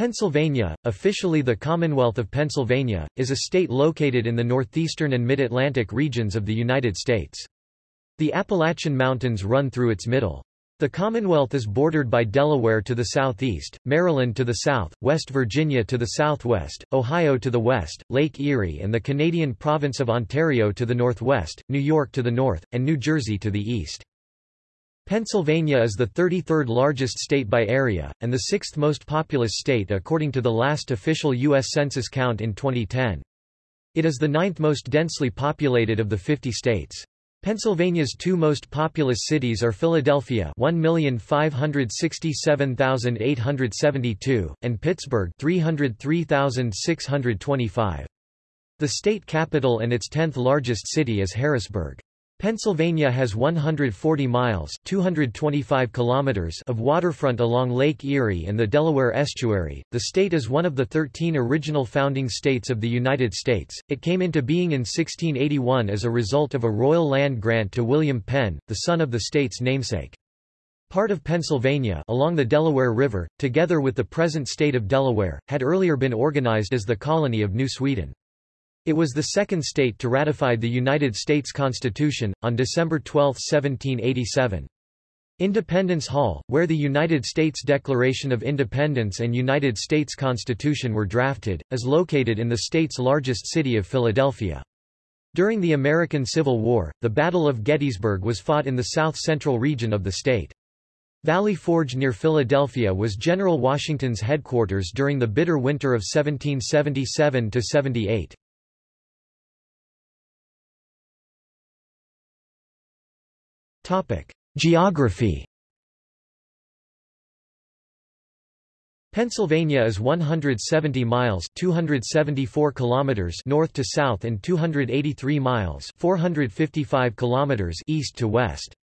Pennsylvania, officially the Commonwealth of Pennsylvania, is a state located in the northeastern and mid-Atlantic regions of the United States. The Appalachian Mountains run through its middle. The Commonwealth is bordered by Delaware to the southeast, Maryland to the south, West Virginia to the southwest, Ohio to the west, Lake Erie and the Canadian province of Ontario to the northwest, New York to the north, and New Jersey to the east. Pennsylvania is the 33rd largest state by area, and the sixth most populous state according to the last official U.S. Census count in 2010. It is the ninth most densely populated of the 50 states. Pennsylvania's two most populous cities are Philadelphia 1,567,872, and Pittsburgh 303,625. The state capital and its tenth largest city is Harrisburg. Pennsylvania has 140 miles 225 kilometers of waterfront along Lake Erie and the Delaware Estuary. The state is one of the 13 original founding states of the United States. It came into being in 1681 as a result of a royal land grant to William Penn, the son of the state's namesake. Part of Pennsylvania along the Delaware River, together with the present state of Delaware, had earlier been organized as the colony of New Sweden. It was the second state to ratify the United States Constitution, on December 12, 1787. Independence Hall, where the United States Declaration of Independence and United States Constitution were drafted, is located in the state's largest city of Philadelphia. During the American Civil War, the Battle of Gettysburg was fought in the south-central region of the state. Valley Forge near Philadelphia was General Washington's headquarters during the bitter winter of 1777–78. Geography Pennsylvania is 170 miles 274 kilometers north to south and 283 miles 455 kilometers east to west.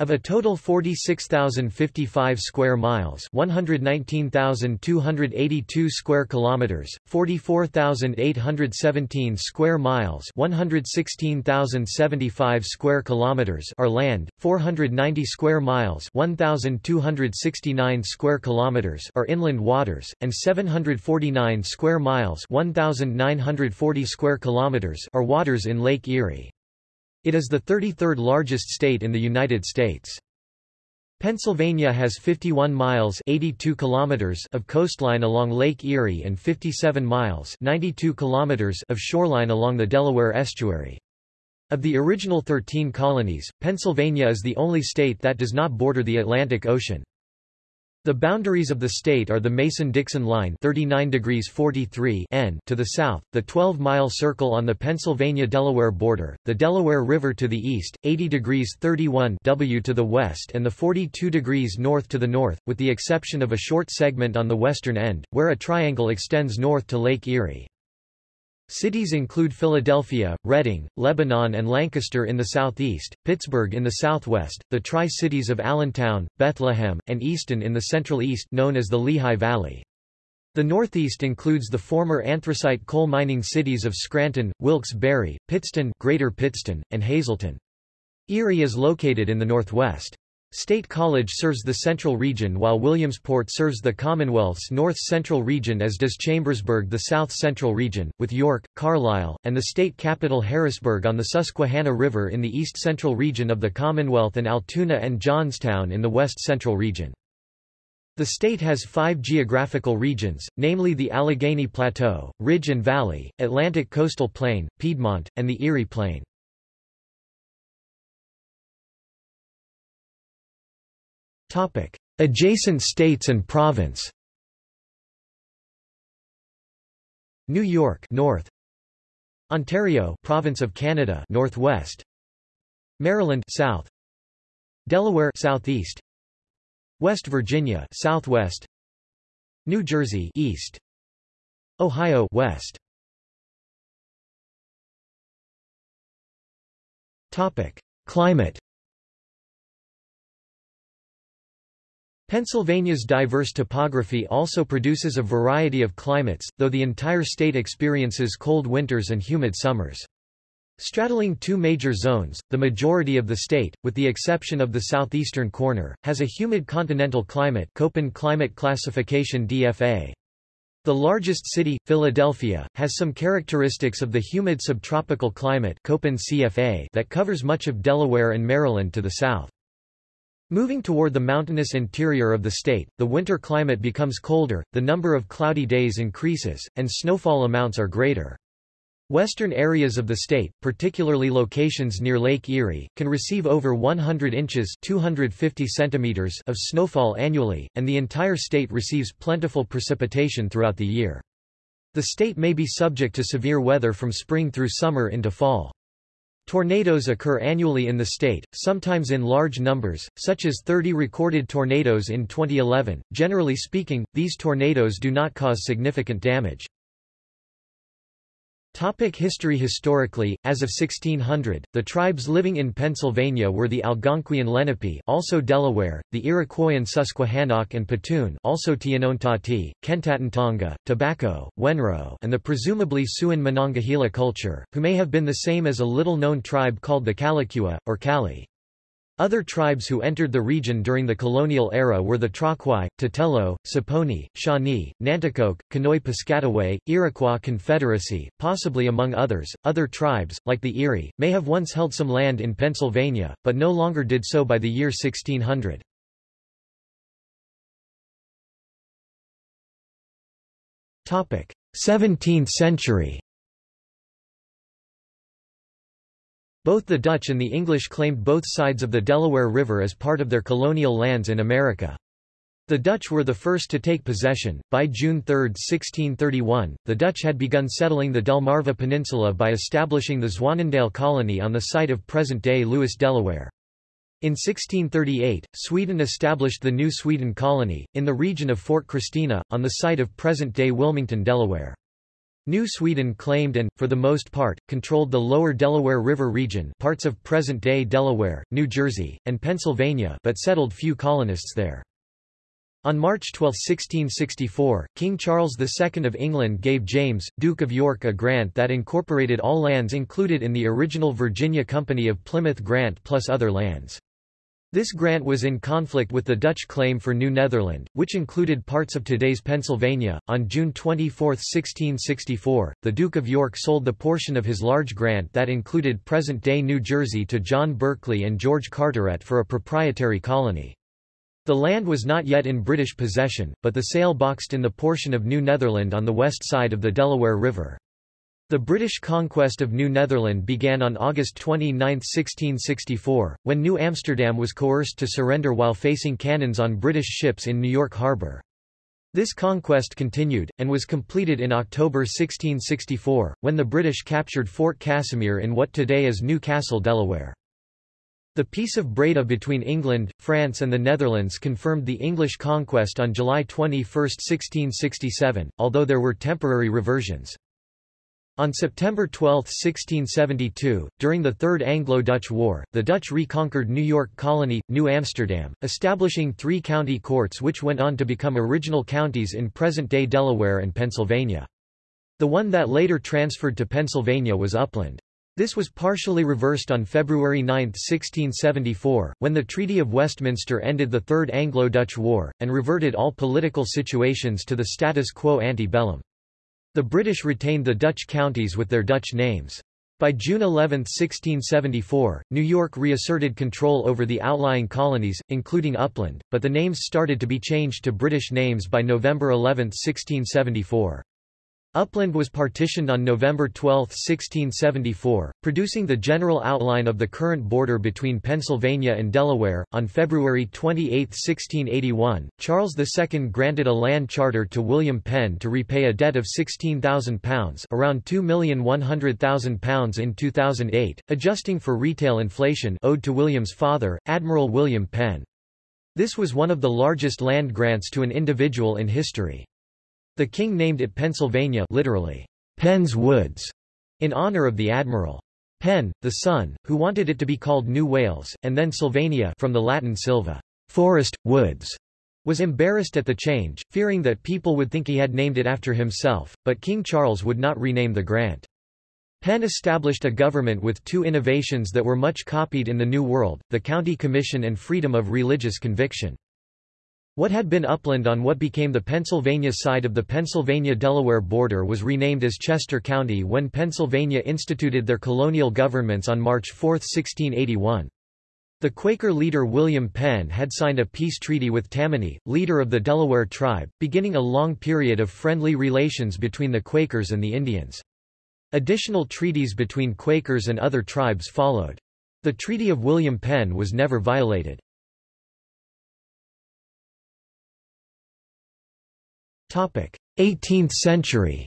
Of a total 46,055 square miles, 119,282 square kilometers, 44,817 square miles, 116,075 square kilometers are land, 490 square miles, 1,269 square kilometers are inland waters, and 749 square miles, 1,940 square kilometers are waters in Lake Erie. It is the 33rd largest state in the United States. Pennsylvania has 51 miles 82 kilometers of coastline along Lake Erie and 57 miles 92 kilometers of shoreline along the Delaware Estuary. Of the original 13 colonies, Pennsylvania is the only state that does not border the Atlantic Ocean. The boundaries of the state are the Mason-Dixon line 39 degrees 43 N to the south, the 12-mile circle on the Pennsylvania-Delaware border, the Delaware River to the east, 80 degrees 31 W to the west and the 42 degrees north to the north, with the exception of a short segment on the western end, where a triangle extends north to Lake Erie. Cities include Philadelphia, Reading, Lebanon and Lancaster in the southeast, Pittsburgh in the southwest, the Tri-Cities of Allentown, Bethlehem, and Easton in the central east known as the Lehigh Valley. The northeast includes the former anthracite coal mining cities of Scranton, Wilkes-Barre, Pittston, Greater Pittston, and Hazleton. Erie is located in the northwest. State College serves the central region while Williamsport serves the Commonwealth's north-central region as does Chambersburg the south-central region, with York, Carlisle, and the state capital Harrisburg on the Susquehanna River in the east-central region of the Commonwealth and Altoona and Johnstown in the west-central region. The state has five geographical regions, namely the Allegheny Plateau, Ridge and Valley, Atlantic Coastal Plain, Piedmont, and the Erie Plain. Adjacent states and province. New York North. Ontario Province of Canada Northwest. Maryland South. Delaware Southeast. West Virginia Southwest. New Jersey East. Ohio West. Topic. Climate Pennsylvania's diverse topography also produces a variety of climates, though the entire state experiences cold winters and humid summers. Straddling two major zones, the majority of the state, with the exception of the southeastern corner, has a humid continental climate Köppen climate classification DFA. The largest city, Philadelphia, has some characteristics of the humid subtropical climate Köppen CFA that covers much of Delaware and Maryland to the south. Moving toward the mountainous interior of the state, the winter climate becomes colder, the number of cloudy days increases, and snowfall amounts are greater. Western areas of the state, particularly locations near Lake Erie, can receive over 100 inches 250 centimeters of snowfall annually, and the entire state receives plentiful precipitation throughout the year. The state may be subject to severe weather from spring through summer into fall. Tornadoes occur annually in the state, sometimes in large numbers, such as 30 recorded tornadoes in 2011. Generally speaking, these tornadoes do not cause significant damage. Topic history Historically, as of 1600, the tribes living in Pennsylvania were the Algonquian Lenape also Delaware, the Iroquoian Susquehannock and Petun also Tionontati, Kentaientonga, Tobacco, Wenro and the presumably Siouan Monongahela culture, who may have been the same as a little-known tribe called the Calicua, or Cali. Other tribes who entered the region during the colonial era were the Troquai, Tutelo, Saponi, Shawnee, Nanticoke, Conoy Piscataway, Iroquois Confederacy, possibly among others. Other tribes, like the Erie, may have once held some land in Pennsylvania, but no longer did so by the year 1600. Topic: 17th century. Both the Dutch and the English claimed both sides of the Delaware River as part of their colonial lands in America. The Dutch were the first to take possession. By June 3, 1631, the Dutch had begun settling the Delmarva Peninsula by establishing the Zwaanendael colony on the site of present-day Lewes, Delaware. In 1638, Sweden established the New Sweden colony, in the region of Fort Christina, on the site of present-day Wilmington, Delaware. New Sweden claimed and, for the most part, controlled the lower Delaware River region parts of present-day Delaware, New Jersey, and Pennsylvania but settled few colonists there. On March 12, 1664, King Charles II of England gave James, Duke of York a grant that incorporated all lands included in the original Virginia Company of Plymouth Grant plus other lands. This grant was in conflict with the Dutch claim for New Netherland, which included parts of today's Pennsylvania. On June 24, 1664, the Duke of York sold the portion of his large grant that included present-day New Jersey to John Berkeley and George Carteret for a proprietary colony. The land was not yet in British possession, but the sale boxed in the portion of New Netherland on the west side of the Delaware River. The British conquest of New Netherland began on August 29, 1664, when New Amsterdam was coerced to surrender while facing cannons on British ships in New York Harbor. This conquest continued, and was completed in October 1664, when the British captured Fort Casimir in what today is New Castle, Delaware. The Peace of Breda between England, France and the Netherlands confirmed the English conquest on July 21, 1667, although there were temporary reversions. On September 12, 1672, during the Third Anglo-Dutch War, the Dutch reconquered New York Colony, New Amsterdam, establishing three county courts which went on to become original counties in present-day Delaware and Pennsylvania. The one that later transferred to Pennsylvania was Upland. This was partially reversed on February 9, 1674, when the Treaty of Westminster ended the Third Anglo-Dutch War, and reverted all political situations to the status quo ante bellum. The British retained the Dutch counties with their Dutch names. By June 11, 1674, New York reasserted control over the outlying colonies, including Upland, but the names started to be changed to British names by November 11, 1674. Upland was partitioned on November 12, 1674, producing the general outline of the current border between Pennsylvania and Delaware. On February 28, 1681, Charles II granted a land charter to William Penn to repay a debt of £16,000 around £2,100,000 in 2008, adjusting for retail inflation owed to William's father, Admiral William Penn. This was one of the largest land grants to an individual in history. The king named it Pennsylvania literally, Penn's Woods, in honor of the admiral. Penn, the son, who wanted it to be called New Wales, and then Sylvania from the Latin silva, forest, woods, was embarrassed at the change, fearing that people would think he had named it after himself, but King Charles would not rename the grant. Penn established a government with two innovations that were much copied in the New World, the County Commission and freedom of religious conviction. What had been upland on what became the Pennsylvania side of the Pennsylvania-Delaware border was renamed as Chester County when Pennsylvania instituted their colonial governments on March 4, 1681. The Quaker leader William Penn had signed a peace treaty with Tammany, leader of the Delaware tribe, beginning a long period of friendly relations between the Quakers and the Indians. Additional treaties between Quakers and other tribes followed. The Treaty of William Penn was never violated. 18th century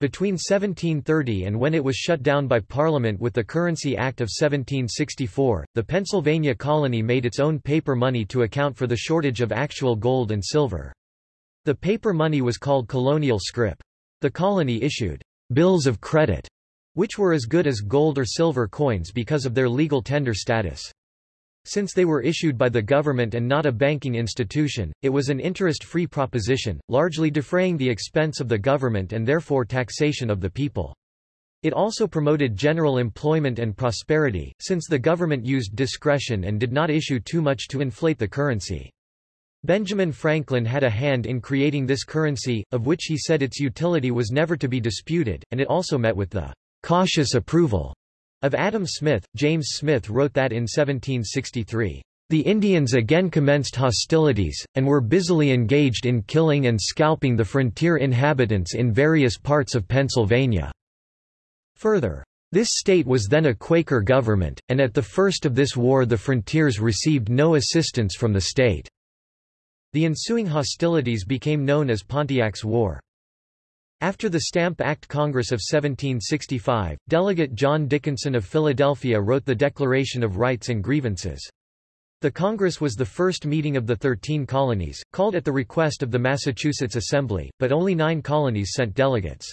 Between 1730 and when it was shut down by Parliament with the Currency Act of 1764, the Pennsylvania colony made its own paper money to account for the shortage of actual gold and silver. The paper money was called colonial scrip. The colony issued bills of credit, which were as good as gold or silver coins because of their legal tender status. Since they were issued by the government and not a banking institution, it was an interest-free proposition, largely defraying the expense of the government and therefore taxation of the people. It also promoted general employment and prosperity, since the government used discretion and did not issue too much to inflate the currency. Benjamin Franklin had a hand in creating this currency, of which he said its utility was never to be disputed, and it also met with the cautious approval of Adam Smith, James Smith wrote that in 1763, "...the Indians again commenced hostilities, and were busily engaged in killing and scalping the frontier inhabitants in various parts of Pennsylvania." Further, this state was then a Quaker government, and at the first of this war the frontiers received no assistance from the state. The ensuing hostilities became known as Pontiac's War. After the Stamp Act Congress of 1765, Delegate John Dickinson of Philadelphia wrote the Declaration of Rights and Grievances. The Congress was the first meeting of the Thirteen Colonies, called at the request of the Massachusetts Assembly, but only nine colonies sent delegates.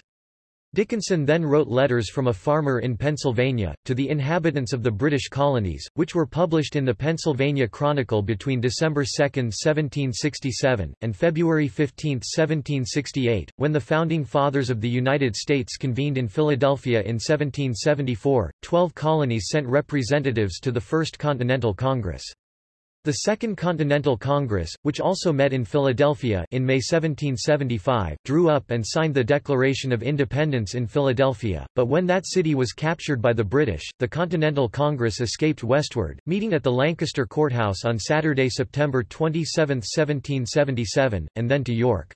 Dickinson then wrote letters from a farmer in Pennsylvania, to the inhabitants of the British colonies, which were published in the Pennsylvania Chronicle between December 2, 1767, and February 15, 1768, when the Founding Fathers of the United States convened in Philadelphia in 1774. Twelve colonies sent representatives to the First Continental Congress. The Second Continental Congress, which also met in Philadelphia in May 1775, drew up and signed the Declaration of Independence in Philadelphia, but when that city was captured by the British, the Continental Congress escaped westward, meeting at the Lancaster Courthouse on Saturday, September 27, 1777, and then to York.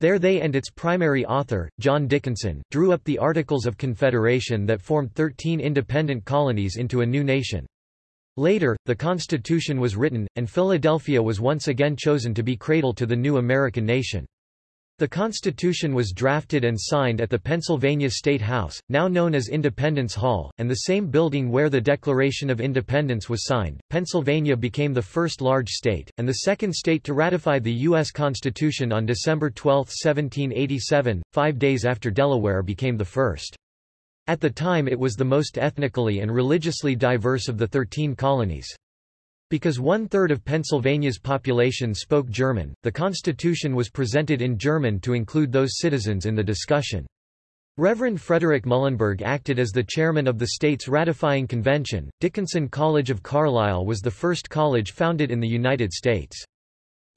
There they and its primary author, John Dickinson, drew up the Articles of Confederation that formed 13 independent colonies into a new nation. Later, the Constitution was written, and Philadelphia was once again chosen to be cradle to the new American nation. The Constitution was drafted and signed at the Pennsylvania State House, now known as Independence Hall, and the same building where the Declaration of Independence was signed. Pennsylvania became the first large state, and the second state to ratify the U.S. Constitution on December 12, 1787, five days after Delaware became the first. At the time it was the most ethnically and religiously diverse of the thirteen colonies. Because one-third of Pennsylvania's population spoke German, the Constitution was presented in German to include those citizens in the discussion. Reverend Frederick Muhlenberg acted as the chairman of the state's ratifying convention. Dickinson College of Carlisle was the first college founded in the United States.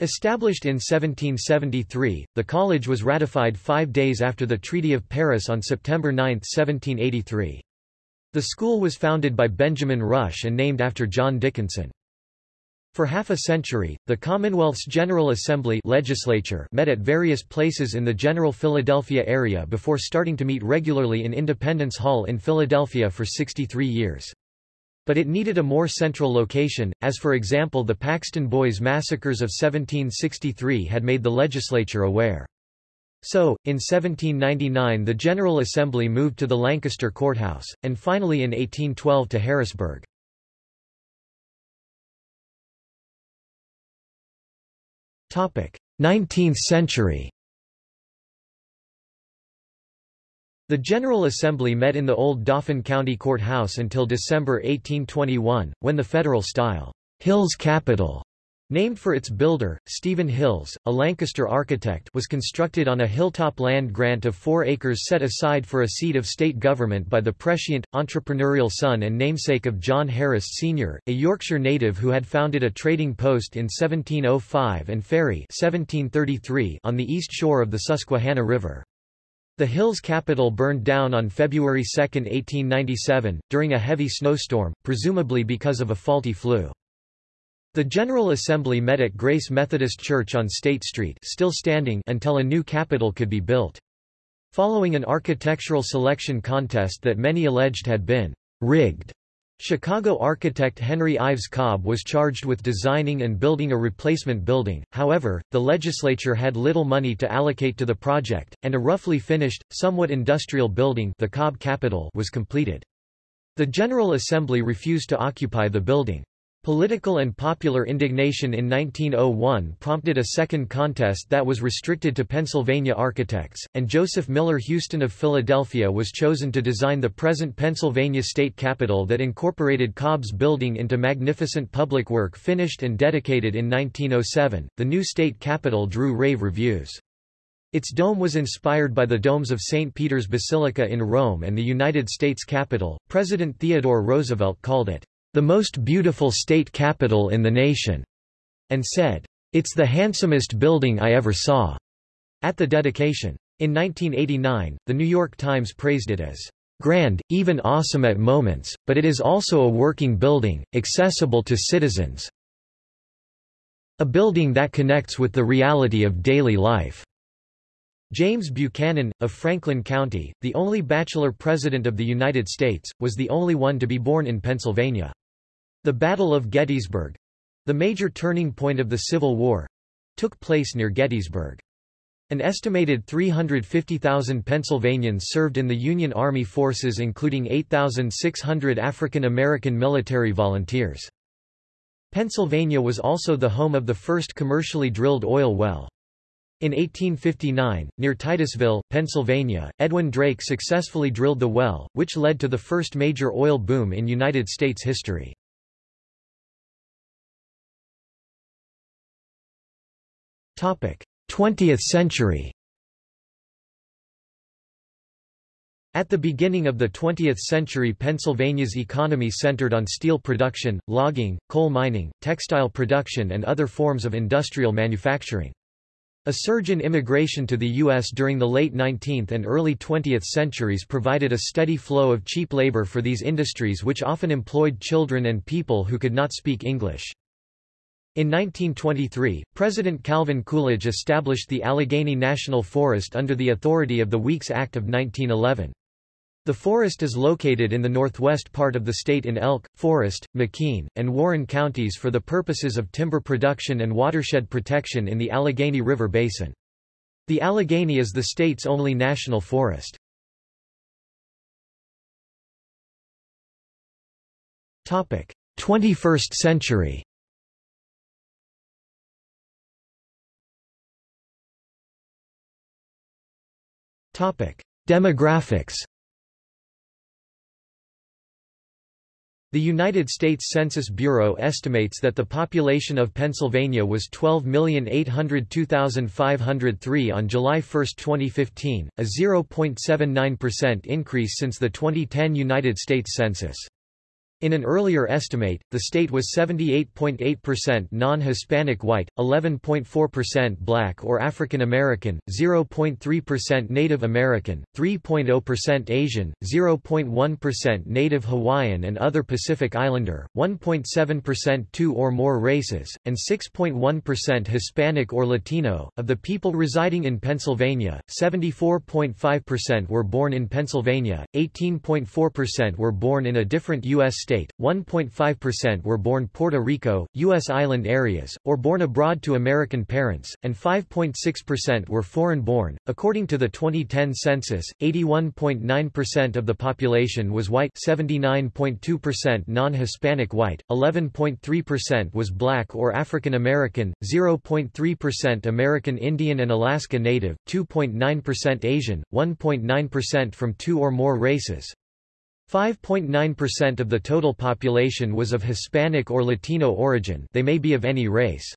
Established in 1773, the college was ratified five days after the Treaty of Paris on September 9, 1783. The school was founded by Benjamin Rush and named after John Dickinson. For half a century, the Commonwealth's General Assembly legislature met at various places in the general Philadelphia area before starting to meet regularly in Independence Hall in Philadelphia for 63 years. But it needed a more central location, as for example the Paxton Boys massacres of 1763 had made the legislature aware. So, in 1799 the General Assembly moved to the Lancaster Courthouse, and finally in 1812 to Harrisburg. Topic: 19th century. The General Assembly met in the old Dauphin County Courthouse until December 1821, when the federal-style Hills Capitol Named for its builder, Stephen Hills, a Lancaster architect was constructed on a hilltop land grant of four acres set aside for a seat of state government by the prescient, entrepreneurial son and namesake of John Harris Sr., a Yorkshire native who had founded a trading post in 1705 and ferry 1733 on the east shore of the Susquehanna River. The Hills capitol burned down on February 2, 1897, during a heavy snowstorm, presumably because of a faulty flue. The General Assembly met at Grace Methodist Church on State Street still standing until a new capitol could be built. Following an architectural selection contest that many alleged had been rigged, Chicago architect Henry Ives Cobb was charged with designing and building a replacement building, however, the legislature had little money to allocate to the project, and a roughly finished, somewhat industrial building the Cobb Capitol was completed. The General Assembly refused to occupy the building. Political and popular indignation in 1901 prompted a second contest that was restricted to Pennsylvania architects, and Joseph Miller Houston of Philadelphia was chosen to design the present Pennsylvania state capitol that incorporated Cobb's building into magnificent public work finished and dedicated in 1907. The new state capitol drew rave reviews. Its dome was inspired by the domes of St. Peter's Basilica in Rome and the United States Capitol. President Theodore Roosevelt called it the most beautiful state capitol in the nation, and said, It's the handsomest building I ever saw, at the dedication. In 1989, The New York Times praised it as grand, even awesome at moments, but it is also a working building, accessible to citizens. A building that connects with the reality of daily life. James Buchanan, of Franklin County, the only bachelor president of the United States, was the only one to be born in Pennsylvania. The Battle of Gettysburg—the major turning point of the Civil War—took place near Gettysburg. An estimated 350,000 Pennsylvanians served in the Union Army forces including 8,600 African American military volunteers. Pennsylvania was also the home of the first commercially drilled oil well. In 1859, near Titusville, Pennsylvania, Edwin Drake successfully drilled the well, which led to the first major oil boom in United States history. 20th century At the beginning of the 20th century Pennsylvania's economy centered on steel production, logging, coal mining, textile production and other forms of industrial manufacturing. A surge in immigration to the U.S. during the late 19th and early 20th centuries provided a steady flow of cheap labor for these industries which often employed children and people who could not speak English. In 1923, President Calvin Coolidge established the Allegheny National Forest under the authority of the Weeks Act of 1911. The forest is located in the northwest part of the state in Elk, Forest, McKean, and Warren counties for the purposes of timber production and watershed protection in the Allegheny River Basin. The Allegheny is the state's only national forest. Topic: 21st century. Demographics The United States Census Bureau estimates that the population of Pennsylvania was 12,802,503 on July 1, 2015, a 0.79% increase since the 2010 United States Census. In an earlier estimate, the state was 78.8% non-Hispanic white, 11.4% black or African American, 0.3% Native American, 3.0% Asian, 0.1% Native Hawaiian and other Pacific Islander, 1.7% two or more races, and 6.1% Hispanic or Latino. Of the people residing in Pennsylvania, 74.5% were born in Pennsylvania, 18.4% were born in a different U.S. state state, 1.5% were born Puerto Rico, U.S. island areas, or born abroad to American parents, and 5.6% were foreign-born. According to the 2010 census, 81.9% of the population was white 79.2% non-Hispanic white, 11.3% was black or African American, 0.3% American Indian and Alaska Native, 2.9% Asian, 1.9% from two or more races, 5.9% of the total population was of Hispanic or Latino origin they may be of any race.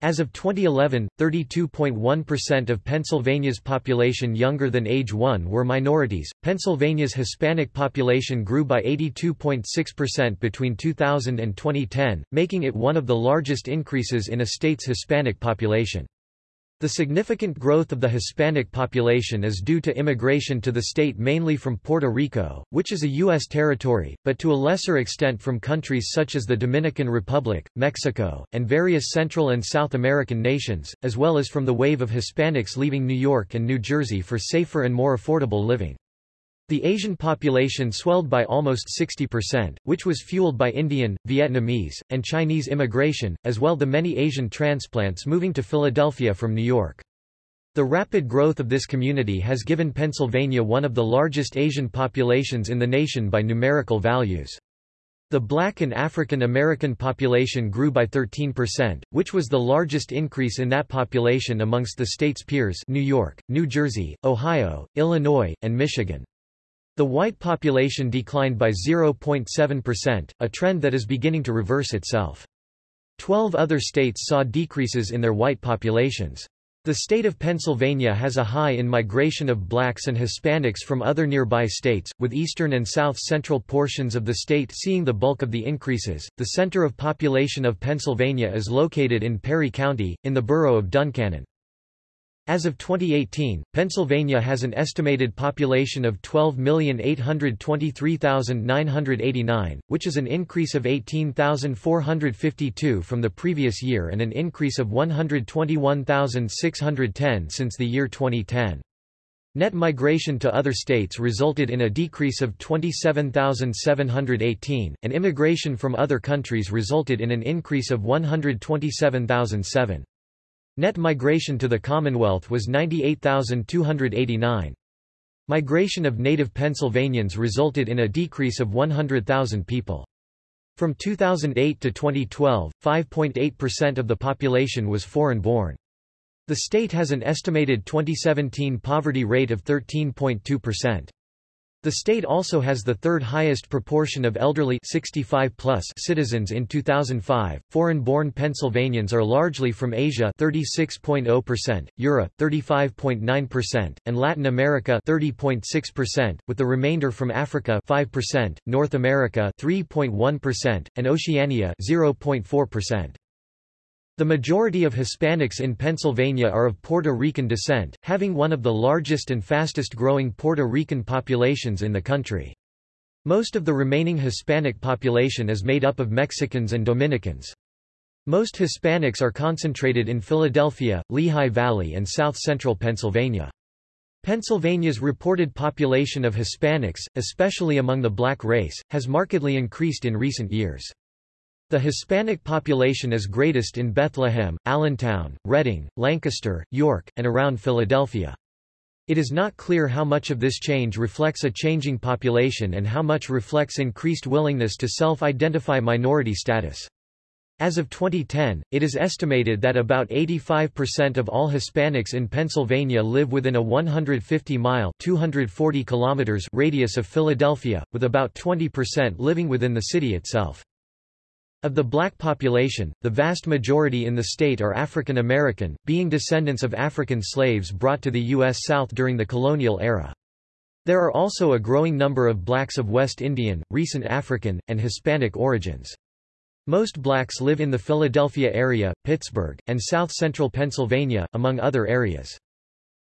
As of 2011, 32.1% of Pennsylvania's population younger than age 1 were minorities. Pennsylvania's Hispanic population grew by 82.6% between 2000 and 2010, making it one of the largest increases in a state's Hispanic population. The significant growth of the Hispanic population is due to immigration to the state mainly from Puerto Rico, which is a U.S. territory, but to a lesser extent from countries such as the Dominican Republic, Mexico, and various Central and South American nations, as well as from the wave of Hispanics leaving New York and New Jersey for safer and more affordable living. The Asian population swelled by almost 60%, which was fueled by Indian, Vietnamese, and Chinese immigration, as well the many Asian transplants moving to Philadelphia from New York. The rapid growth of this community has given Pennsylvania one of the largest Asian populations in the nation by numerical values. The black and African American population grew by 13%, which was the largest increase in that population amongst the state's peers New York, New Jersey, Ohio, Illinois, and Michigan. The white population declined by 0.7%, a trend that is beginning to reverse itself. Twelve other states saw decreases in their white populations. The state of Pennsylvania has a high in migration of blacks and Hispanics from other nearby states, with eastern and south-central portions of the state seeing the bulk of the increases. The center of population of Pennsylvania is located in Perry County, in the borough of Duncannon. As of 2018, Pennsylvania has an estimated population of 12,823,989, which is an increase of 18,452 from the previous year and an increase of 121,610 since the year 2010. Net migration to other states resulted in a decrease of 27,718, and immigration from other countries resulted in an increase of 127,007. Net migration to the Commonwealth was 98,289. Migration of native Pennsylvanians resulted in a decrease of 100,000 people. From 2008 to 2012, 5.8% of the population was foreign-born. The state has an estimated 2017 poverty rate of 13.2%. The state also has the third highest proportion of elderly 65 plus citizens in 2005. Foreign-born Pennsylvanians are largely from Asia 36.0%, Europe 35.9%, and Latin America 30.6%, with the remainder from Africa 5%, North America 3.1%, and Oceania 0.4%. The majority of Hispanics in Pennsylvania are of Puerto Rican descent, having one of the largest and fastest growing Puerto Rican populations in the country. Most of the remaining Hispanic population is made up of Mexicans and Dominicans. Most Hispanics are concentrated in Philadelphia, Lehigh Valley and south-central Pennsylvania. Pennsylvania's reported population of Hispanics, especially among the black race, has markedly increased in recent years. The Hispanic population is greatest in Bethlehem, Allentown, Reading, Lancaster, York, and around Philadelphia. It is not clear how much of this change reflects a changing population and how much reflects increased willingness to self-identify minority status. As of 2010, it is estimated that about 85% of all Hispanics in Pennsylvania live within a 150-mile (240 kilometers) radius of Philadelphia, with about 20% living within the city itself. Of the black population, the vast majority in the state are African American, being descendants of African slaves brought to the U.S. South during the colonial era. There are also a growing number of blacks of West Indian, recent African, and Hispanic origins. Most blacks live in the Philadelphia area, Pittsburgh, and south-central Pennsylvania, among other areas.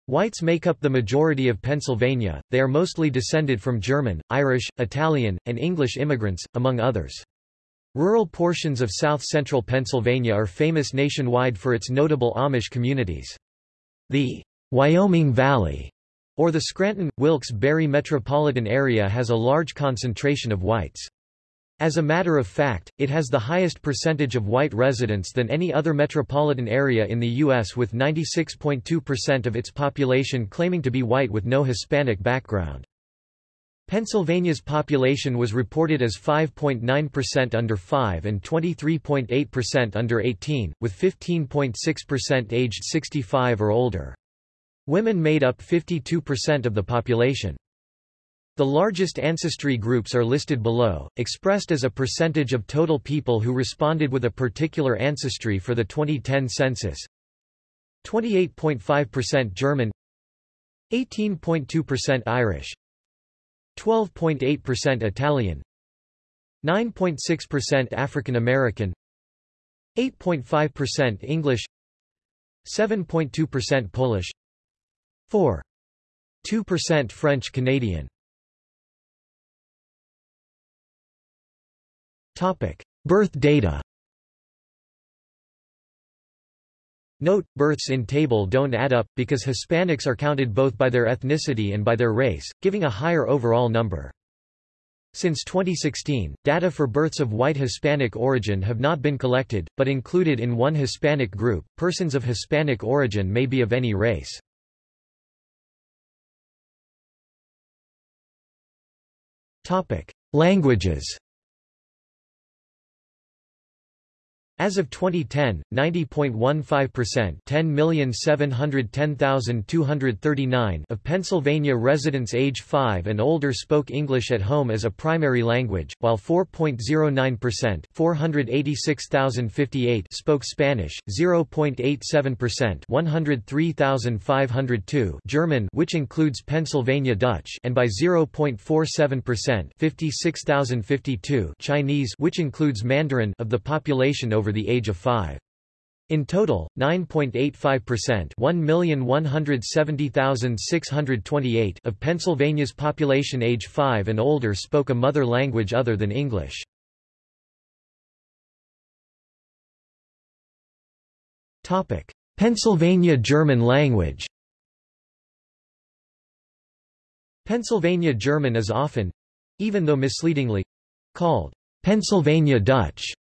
Whites make up the majority of Pennsylvania, they are mostly descended from German, Irish, Italian, and English immigrants, among others. Rural portions of south-central Pennsylvania are famous nationwide for its notable Amish communities. The Wyoming Valley, or the Scranton-Wilkes-Barre metropolitan area has a large concentration of whites. As a matter of fact, it has the highest percentage of white residents than any other metropolitan area in the U.S. with 96.2% of its population claiming to be white with no Hispanic background. Pennsylvania's population was reported as 5.9% under 5 and 23.8% under 18, with 15.6% aged 65 or older. Women made up 52% of the population. The largest ancestry groups are listed below, expressed as a percentage of total people who responded with a particular ancestry for the 2010 census. 28.5% German 18.2% Irish 12.8% Italian 9.6% African American 8.5% English 7.2% Polish 4.2% French Canadian Topic: Birth data. Note, births in table don't add up, because Hispanics are counted both by their ethnicity and by their race, giving a higher overall number. Since 2016, data for births of white Hispanic origin have not been collected, but included in one Hispanic group. Persons of Hispanic origin may be of any race. Topic: Languages. As of 2010, 90.15% 10,710,239 of Pennsylvania residents age 5 and older spoke English at home as a primary language, while 4.09% 486,058 spoke Spanish, 0.87% 103,502 German which includes Pennsylvania Dutch and by 0.47% 56,052 Chinese which includes Mandarin of the population over over the age of 5. In total, 9.85% 1,170,628 of Pennsylvania's population age 5 and older spoke a mother language other than English. Pennsylvania German language Pennsylvania German is often—even though misleadingly—called Pennsylvania Dutch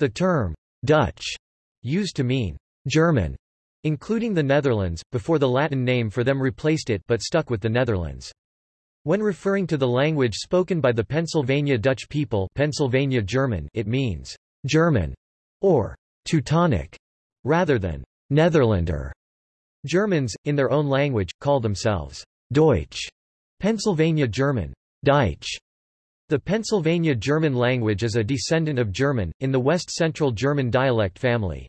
the term Dutch used to mean German, including the Netherlands, before the Latin name for them replaced it but stuck with the Netherlands. When referring to the language spoken by the Pennsylvania Dutch people Pennsylvania German it means German or Teutonic rather than Netherlander. Germans, in their own language, call themselves Deutsch, Pennsylvania German, Deutsch, the Pennsylvania German language is a descendant of German, in the West-Central German dialect family.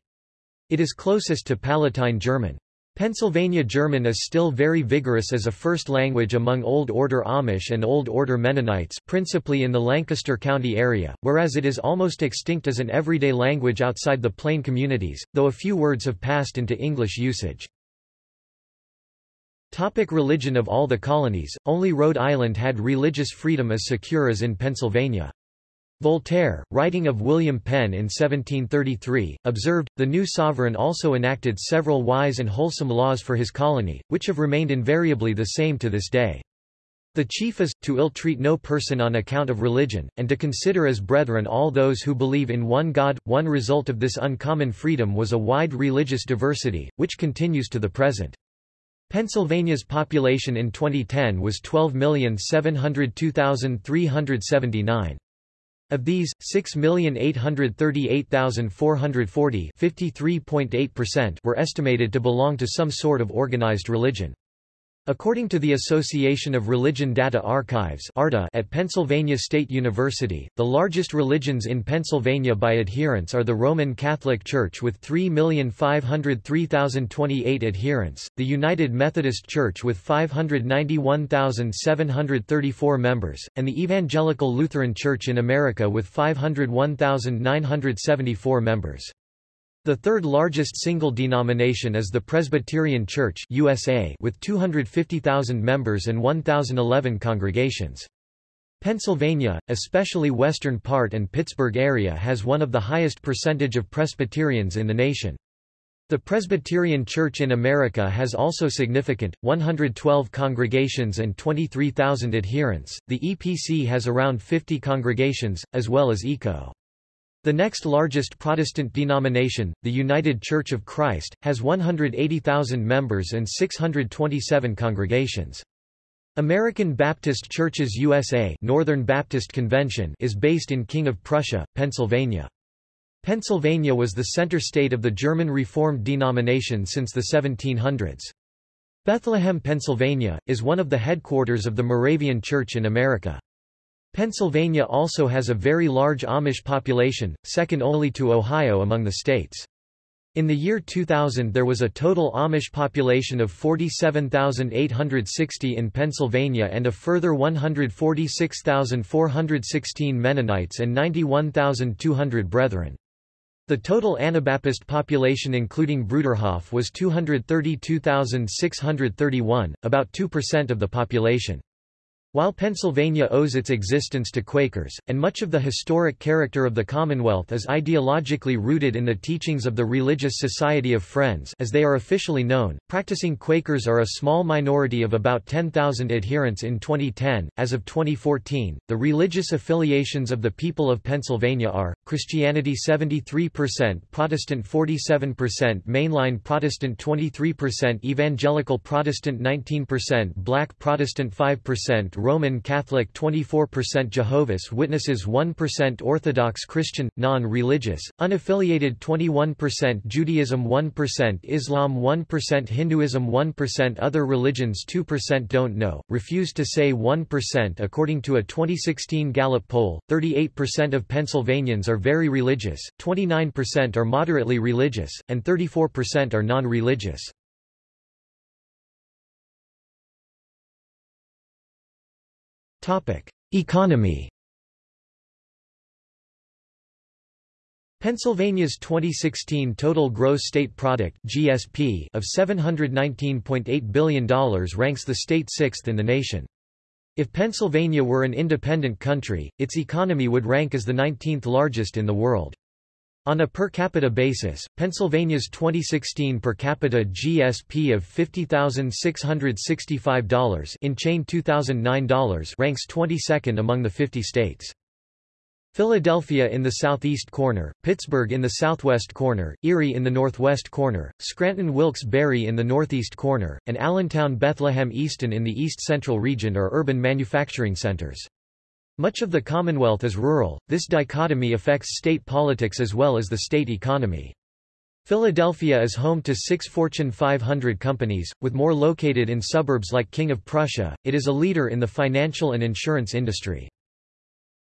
It is closest to Palatine German. Pennsylvania German is still very vigorous as a first language among Old Order Amish and Old Order Mennonites principally in the Lancaster County area, whereas it is almost extinct as an everyday language outside the plain communities, though a few words have passed into English usage. Topic religion Of all the colonies, only Rhode Island had religious freedom as secure as in Pennsylvania. Voltaire, writing of William Penn in 1733, observed, the new sovereign also enacted several wise and wholesome laws for his colony, which have remained invariably the same to this day. The chief is, to ill-treat no person on account of religion, and to consider as brethren all those who believe in one God. One result of this uncommon freedom was a wide religious diversity, which continues to the present. Pennsylvania's population in 2010 was 12,702,379. Of these, 6,838,440 were estimated to belong to some sort of organized religion. According to the Association of Religion Data Archives at Pennsylvania State University, the largest religions in Pennsylvania by adherents are the Roman Catholic Church with 3,503,028 adherents, the United Methodist Church with 591,734 members, and the Evangelical Lutheran Church in America with 501,974 members. The third largest single denomination is the Presbyterian Church USA with 250,000 members and 1,011 congregations. Pennsylvania, especially western part and Pittsburgh area has one of the highest percentage of Presbyterians in the nation. The Presbyterian Church in America has also significant, 112 congregations and 23,000 adherents. The EPC has around 50 congregations, as well as ECO. The next largest Protestant denomination, the United Church of Christ, has 180,000 members and 627 congregations. American Baptist Churches USA Northern Baptist Convention is based in King of Prussia, Pennsylvania. Pennsylvania was the center state of the German Reformed denomination since the 1700s. Bethlehem, Pennsylvania, is one of the headquarters of the Moravian Church in America. Pennsylvania also has a very large Amish population, second only to Ohio among the states. In the year 2000 there was a total Amish population of 47,860 in Pennsylvania and a further 146,416 Mennonites and 91,200 Brethren. The total Anabaptist population including Bruderhof was 232,631, about 2% of the population. While Pennsylvania owes its existence to Quakers, and much of the historic character of the Commonwealth is ideologically rooted in the teachings of the Religious Society of Friends as they are officially known, practicing Quakers are a small minority of about 10,000 adherents in 2010. As of 2014, the religious affiliations of the people of Pennsylvania are, Christianity 73%, Protestant 47%, Mainline Protestant 23%, Evangelical Protestant 19%, Black Protestant 5%, Roman Catholic 24% Jehovah's Witnesses 1% Orthodox Christian, non-religious, unaffiliated 21% Judaism 1% Islam 1% Hinduism 1% Other religions 2% don't know, refuse to say 1% According to a 2016 Gallup poll, 38% of Pennsylvanians are very religious, 29% are moderately religious, and 34% are non-religious. Economy Pennsylvania's 2016 total gross state product (GSP) of $719.8 billion ranks the state sixth in the nation. If Pennsylvania were an independent country, its economy would rank as the 19th largest in the world. On a per capita basis, Pennsylvania's 2016 per capita GSP of $50,665 in chain $2009 ranks 22nd among the 50 states. Philadelphia in the southeast corner, Pittsburgh in the southwest corner, Erie in the northwest corner, Scranton Wilkes-Barre in the northeast corner, and Allentown Bethlehem Easton in the east-central region are urban manufacturing centers. Much of the Commonwealth is rural, this dichotomy affects state politics as well as the state economy. Philadelphia is home to six Fortune 500 companies, with more located in suburbs like King of Prussia. It is a leader in the financial and insurance industry.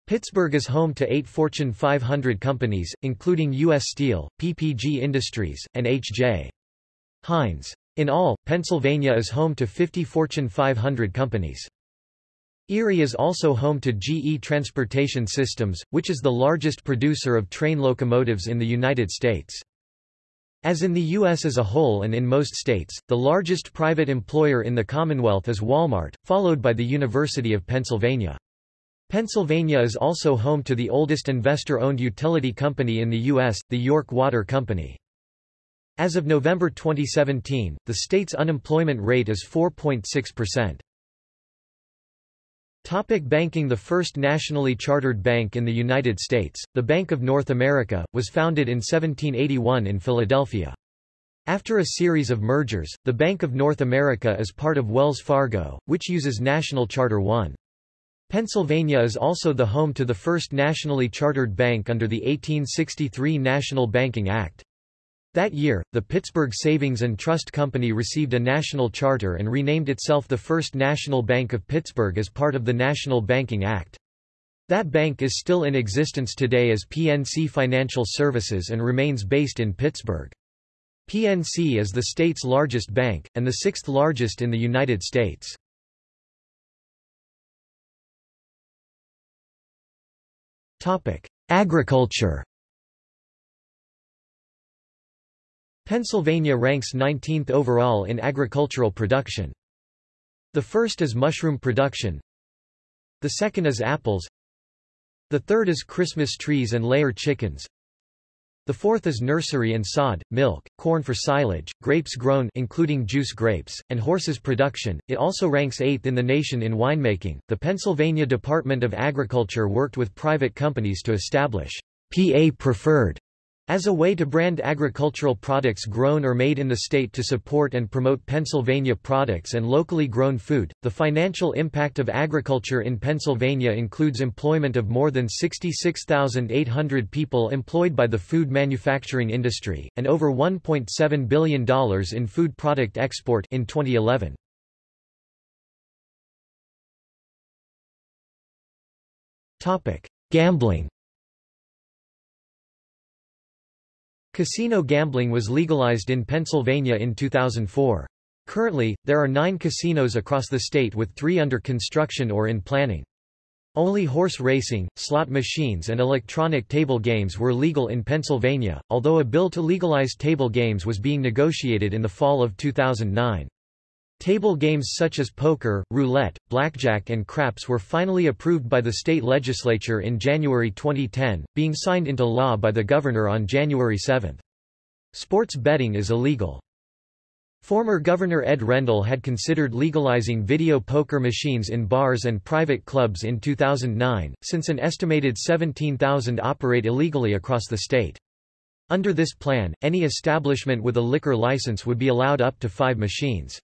Pittsburgh is home to eight Fortune 500 companies, including U.S. Steel, PPG Industries, and H.J. Heinz. In all, Pennsylvania is home to 50 Fortune 500 companies. Erie is also home to GE Transportation Systems, which is the largest producer of train locomotives in the United States. As in the U.S. as a whole and in most states, the largest private employer in the Commonwealth is Walmart, followed by the University of Pennsylvania. Pennsylvania is also home to the oldest investor-owned utility company in the U.S., the York Water Company. As of November 2017, the state's unemployment rate is 4.6%. Topic banking The first nationally chartered bank in the United States, the Bank of North America, was founded in 1781 in Philadelphia. After a series of mergers, the Bank of North America is part of Wells Fargo, which uses National Charter 1. Pennsylvania is also the home to the first nationally chartered bank under the 1863 National Banking Act. That year, the Pittsburgh Savings and Trust Company received a national charter and renamed itself the First National Bank of Pittsburgh as part of the National Banking Act. That bank is still in existence today as PNC Financial Services and remains based in Pittsburgh. PNC is the state's largest bank, and the sixth largest in the United States. Agriculture Pennsylvania ranks 19th overall in agricultural production. The first is mushroom production. The second is apples. The third is Christmas trees and layer chickens. The fourth is nursery and sod, milk, corn for silage, grapes grown including juice grapes, and horses production. It also ranks 8th in the nation in winemaking. The Pennsylvania Department of Agriculture worked with private companies to establish PA preferred As a way to brand agricultural products grown or made in the state to support and promote Pennsylvania products and locally grown food, the financial impact of agriculture in Pennsylvania includes employment of more than 66,800 people employed by the food manufacturing industry, and over $1.7 billion in food product export in 2011. Gambling Casino gambling was legalized in Pennsylvania in 2004. Currently, there are nine casinos across the state with three under construction or in planning. Only horse racing, slot machines and electronic table games were legal in Pennsylvania, although a bill to legalize table games was being negotiated in the fall of 2009. Table games such as poker, roulette, blackjack and craps were finally approved by the state legislature in January 2010, being signed into law by the governor on January 7. Sports betting is illegal. Former Governor Ed Rendell had considered legalizing video poker machines in bars and private clubs in 2009, since an estimated 17,000 operate illegally across the state. Under this plan, any establishment with a liquor license would be allowed up to five machines.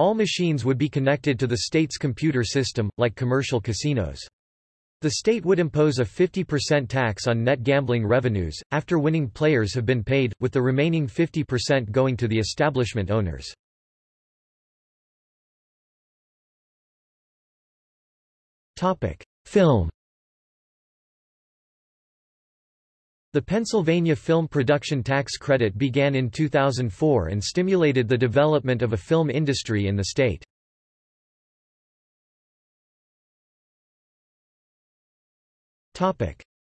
All machines would be connected to the state's computer system, like commercial casinos. The state would impose a 50% tax on net gambling revenues, after winning players have been paid, with the remaining 50% going to the establishment owners. Film The Pennsylvania Film Production Tax Credit began in 2004 and stimulated the development of a film industry in the state.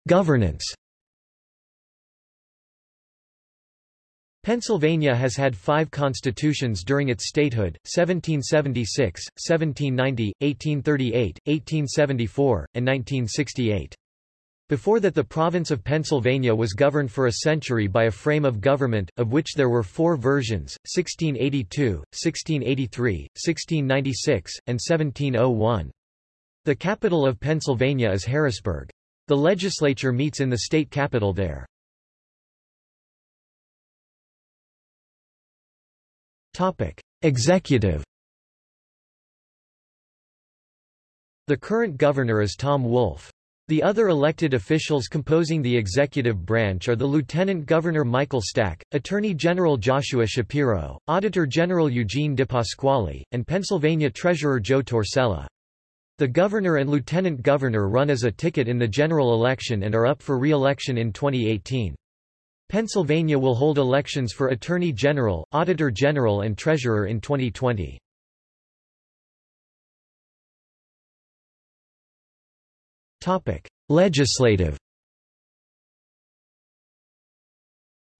Governance Pennsylvania has had five constitutions during its statehood, 1776, 1790, 1838, 1874, and 1968. Before that the province of Pennsylvania was governed for a century by a frame of government, of which there were four versions, 1682, 1683, 1696, and 1701. The capital of Pennsylvania is Harrisburg. The legislature meets in the state capital there. Executive The current governor is Tom Wolf. The other elected officials composing the executive branch are the Lieutenant Governor Michael Stack, Attorney General Joshua Shapiro, Auditor General Eugene DePasquale, and Pennsylvania Treasurer Joe Torsella. The governor and lieutenant governor run as a ticket in the general election and are up for re-election in 2018. Pennsylvania will hold elections for Attorney General, Auditor General and Treasurer in 2020. Topic: Legislative.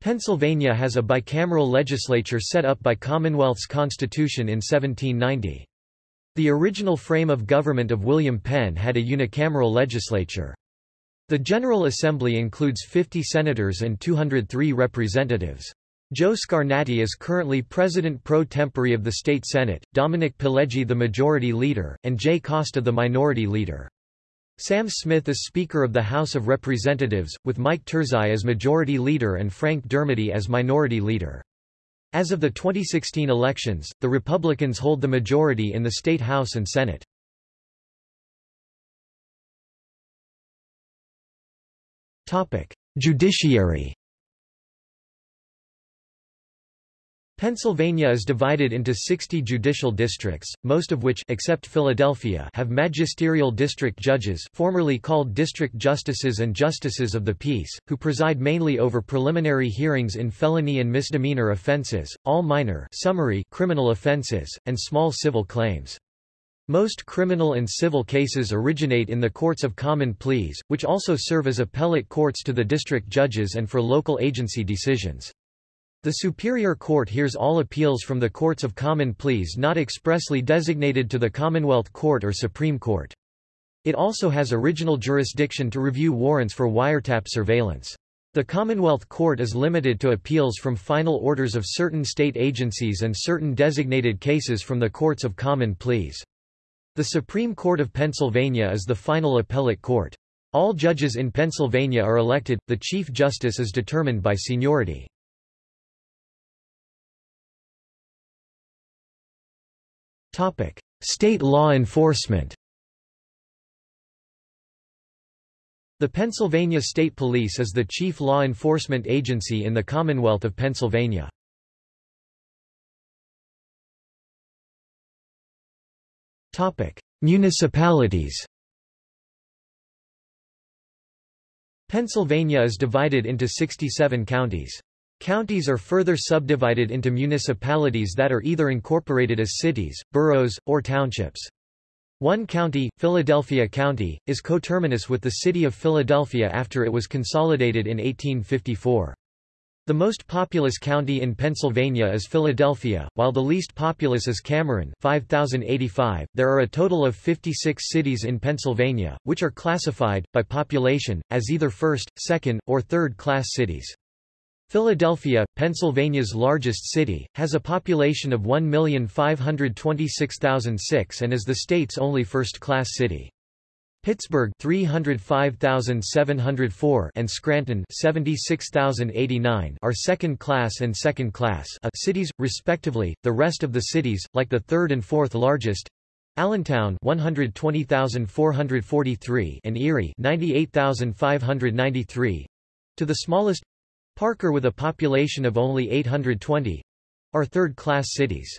Pennsylvania has a bicameral legislature set up by Commonwealth's Constitution in 1790. The original frame of government of William Penn had a unicameral legislature. The General Assembly includes 50 senators and 203 representatives. Joe Scarnati is currently President pro tempore of the State Senate, Dominic Pileggi the Majority Leader, and Jay Costa the Minority Leader. Sam Smith is Speaker of the House of Representatives, with Mike Turzai as Majority Leader and Frank Dermody as Minority Leader. As of the 2016 elections, the Republicans hold the majority in the State House and Senate. Judiciary Pennsylvania is divided into 60 judicial districts, most of which except Philadelphia have magisterial district judges formerly called district justices and justices of the peace, who preside mainly over preliminary hearings in felony and misdemeanor offenses, all minor summary criminal offenses, and small civil claims. Most criminal and civil cases originate in the courts of common pleas, which also serve as appellate courts to the district judges and for local agency decisions. The Superior Court hears all appeals from the Courts of Common Pleas not expressly designated to the Commonwealth Court or Supreme Court. It also has original jurisdiction to review warrants for wiretap surveillance. The Commonwealth Court is limited to appeals from final orders of certain state agencies and certain designated cases from the Courts of Common Pleas. The Supreme Court of Pennsylvania is the final appellate court. All judges in Pennsylvania are elected, the Chief Justice is determined by seniority. State law enforcement The Pennsylvania State Police is the chief law enforcement agency in the Commonwealth of Pennsylvania. Topic: Municipalities Pennsylvania is divided into 67 counties. Counties are further subdivided into municipalities that are either incorporated as cities, boroughs, or townships. One county, Philadelphia County, is coterminous with the city of Philadelphia after it was consolidated in 1854. The most populous county in Pennsylvania is Philadelphia, while the least populous is Cameron 5085. There are a total of 56 cities in Pennsylvania, which are classified, by population, as either first, second, or third-class cities. Philadelphia, Pennsylvania's largest city, has a population of 1,526,006 and is the state's only first-class city. Pittsburgh 305,704 and Scranton 76,089 are second class and second class uh, cities respectively. The rest of the cities, like the third and fourth largest, Allentown 120,443 and Erie 98,593 to the smallest Parker with a population of only 820 are third-class cities.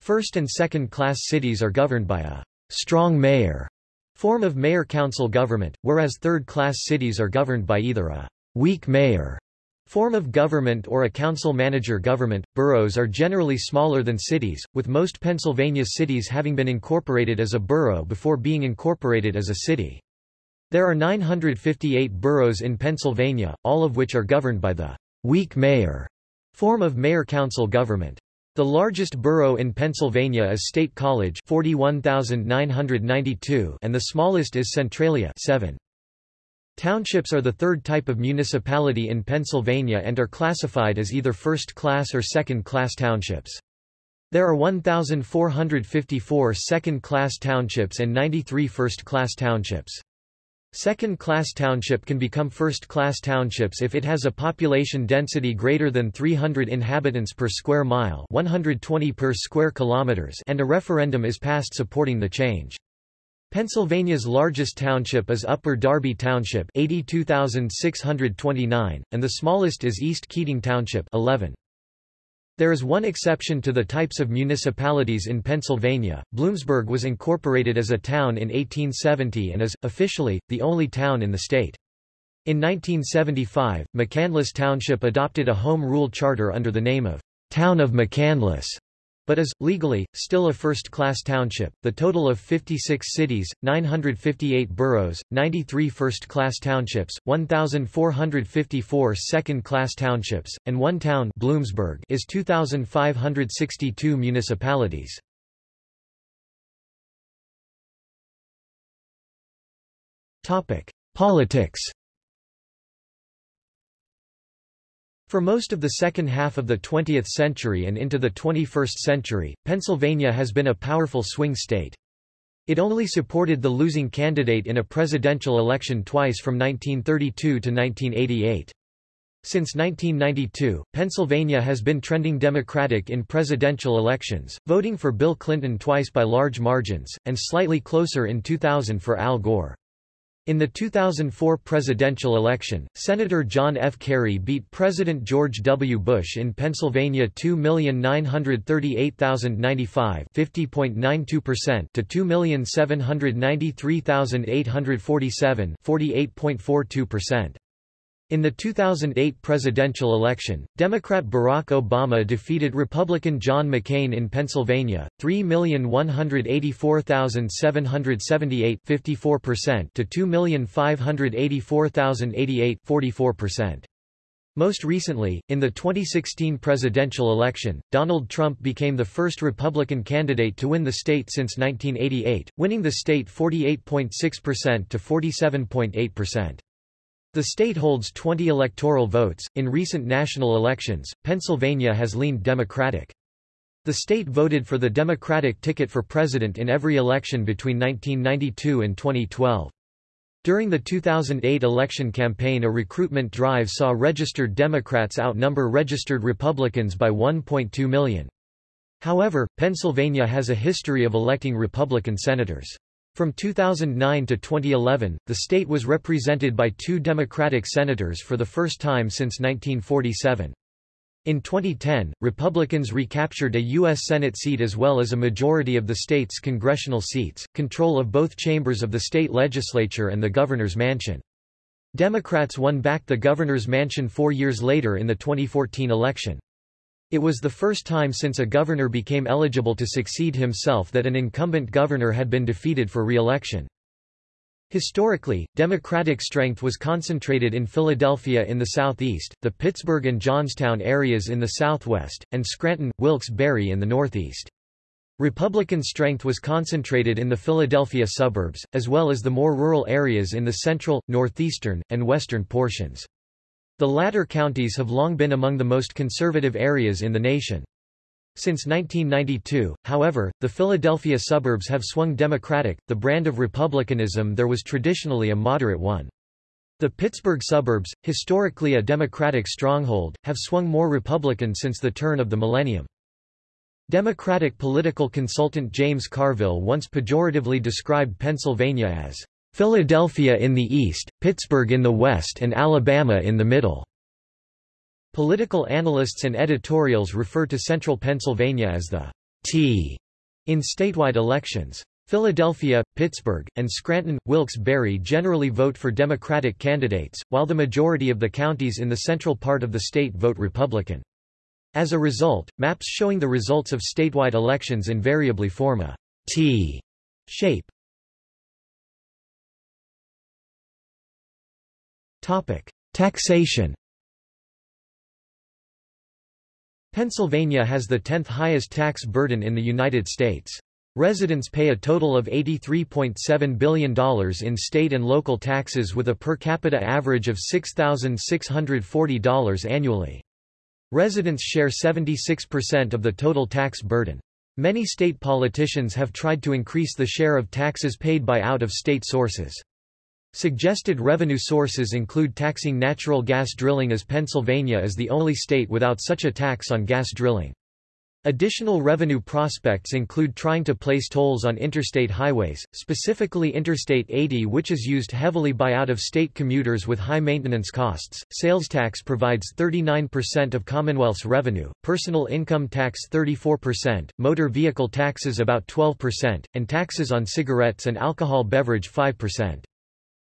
First and second-class cities are governed by a strong mayor form of mayor-council government, whereas third-class cities are governed by either a weak mayor form of government or a council-manager government. Boroughs are generally smaller than cities, with most Pennsylvania cities having been incorporated as a borough before being incorporated as a city. There are 958 boroughs in Pennsylvania, all of which are governed by the weak mayor form of mayor-council government. The largest borough in Pennsylvania is State College 41,992 and the smallest is Centralia 7. Townships are the third type of municipality in Pennsylvania and are classified as either first-class or second-class townships. There are 1,454 second-class townships and 93 first-class townships. Second-class township can become first-class townships if it has a population density greater than 300 inhabitants per square mile 120 per square kilometers and a referendum is passed supporting the change. Pennsylvania's largest township is Upper Darby Township 82,629, and the smallest is East Keating Township 11. There is one exception to the types of municipalities in Pennsylvania. Bloomsburg was incorporated as a town in 1870 and is, officially, the only town in the state. In 1975, McCandless Township adopted a home rule charter under the name of Town of McCandless but is, legally, still a first-class township. The total of 56 cities, 958 boroughs, 93 first-class townships, 1,454 second-class townships, and one town Bloomsburg is 2,562 municipalities. Politics For most of the second half of the 20th century and into the 21st century, Pennsylvania has been a powerful swing state. It only supported the losing candidate in a presidential election twice from 1932 to 1988. Since 1992, Pennsylvania has been trending Democratic in presidential elections, voting for Bill Clinton twice by large margins, and slightly closer in 2000 for Al Gore. In the 2004 presidential election, Senator John F. Kerry beat President George W. Bush in Pennsylvania 2,938,095 50.92% to 2,793,847 48.42%. In the 2008 presidential election, Democrat Barack Obama defeated Republican John McCain in Pennsylvania, 3,184,778 54% to 2,584,088 44%. Most recently, in the 2016 presidential election, Donald Trump became the first Republican candidate to win the state since 1988, winning the state 48.6% to 47.8%. The state holds 20 electoral votes. In recent national elections, Pennsylvania has leaned Democratic. The state voted for the Democratic ticket for president in every election between 1992 and 2012. During the 2008 election campaign a recruitment drive saw registered Democrats outnumber registered Republicans by 1.2 million. However, Pennsylvania has a history of electing Republican senators. From 2009 to 2011, the state was represented by two Democratic senators for the first time since 1947. In 2010, Republicans recaptured a U.S. Senate seat as well as a majority of the state's congressional seats, control of both chambers of the state legislature and the governor's mansion. Democrats won back the governor's mansion four years later in the 2014 election. It was the first time since a governor became eligible to succeed himself that an incumbent governor had been defeated for re-election. Historically, Democratic strength was concentrated in Philadelphia in the southeast, the Pittsburgh and Johnstown areas in the southwest, and Scranton, Wilkes-Barre in the northeast. Republican strength was concentrated in the Philadelphia suburbs, as well as the more rural areas in the central, northeastern, and western portions. The latter counties have long been among the most conservative areas in the nation. Since 1992, however, the Philadelphia suburbs have swung Democratic, the brand of republicanism there was traditionally a moderate one. The Pittsburgh suburbs, historically a Democratic stronghold, have swung more Republican since the turn of the millennium. Democratic political consultant James Carville once pejoratively described Pennsylvania as Philadelphia in the east, Pittsburgh in the west and Alabama in the middle. Political analysts and editorials refer to central Pennsylvania as the T in statewide elections. Philadelphia, Pittsburgh, and Scranton, Wilkes-Barre generally vote for Democratic candidates, while the majority of the counties in the central part of the state vote Republican. As a result, maps showing the results of statewide elections invariably form a T shape. Taxation Pennsylvania has the 10th highest tax burden in the United States. Residents pay a total of $83.7 billion in state and local taxes with a per capita average of $6,640 annually. Residents share 76% of the total tax burden. Many state politicians have tried to increase the share of taxes paid by out-of-state sources. Suggested revenue sources include taxing natural gas drilling as Pennsylvania is the only state without such a tax on gas drilling. Additional revenue prospects include trying to place tolls on interstate highways, specifically Interstate 80 which is used heavily by out-of-state commuters with high maintenance costs. Sales tax provides 39% of Commonwealth's revenue, personal income tax 34%, motor vehicle taxes about 12%, and taxes on cigarettes and alcohol beverage 5%.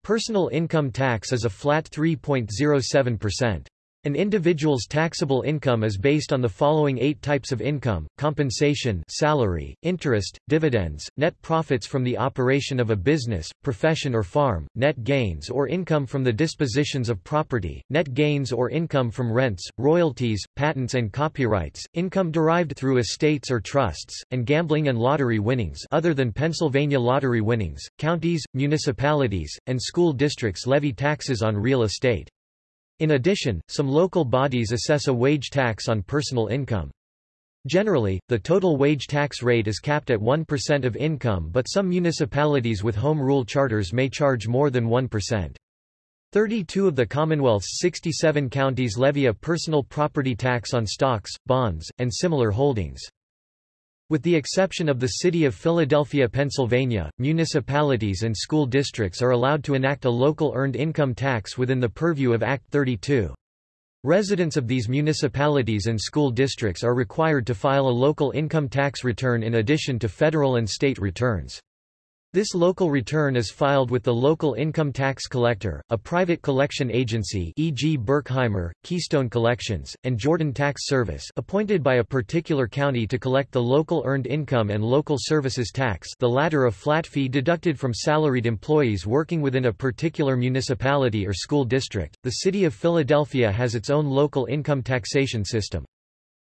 Personal income tax is a flat 3.07%. An individual's taxable income is based on the following eight types of income, compensation salary, interest, dividends, net profits from the operation of a business, profession or farm, net gains or income from the dispositions of property, net gains or income from rents, royalties, patents and copyrights, income derived through estates or trusts, and gambling and lottery winnings other than Pennsylvania lottery winnings. Counties, municipalities, and school districts levy taxes on real estate. In addition, some local bodies assess a wage tax on personal income. Generally, the total wage tax rate is capped at 1% of income but some municipalities with home rule charters may charge more than 1%. 32 of the Commonwealth's 67 counties levy a personal property tax on stocks, bonds, and similar holdings. With the exception of the city of Philadelphia, Pennsylvania, municipalities and school districts are allowed to enact a local earned income tax within the purview of Act 32. Residents of these municipalities and school districts are required to file a local income tax return in addition to federal and state returns. This local return is filed with the local income tax collector, a private collection agency e.g. Berkheimer, Keystone Collections, and Jordan Tax Service appointed by a particular county to collect the local earned income and local services tax the latter a flat fee deducted from salaried employees working within a particular municipality or school district. The City of Philadelphia has its own local income taxation system.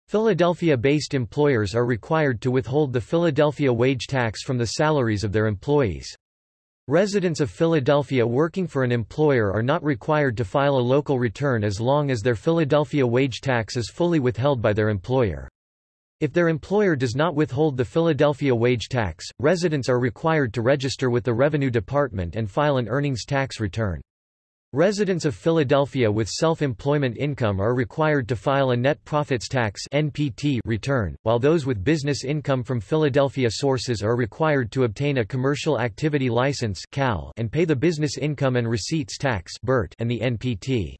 Philadelphia-based employers are required to withhold the Philadelphia wage tax from the salaries of their employees. Residents of Philadelphia working for an employer are not required to file a local return as long as their Philadelphia wage tax is fully withheld by their employer. If their employer does not withhold the Philadelphia wage tax, residents are required to register with the Revenue Department and file an earnings tax return. Residents of Philadelphia with self-employment income are required to file a net profits tax (NPT) return, while those with business income from Philadelphia sources are required to obtain a commercial activity license (CAL) and pay the business income and receipts tax (BIRT) and the NPT.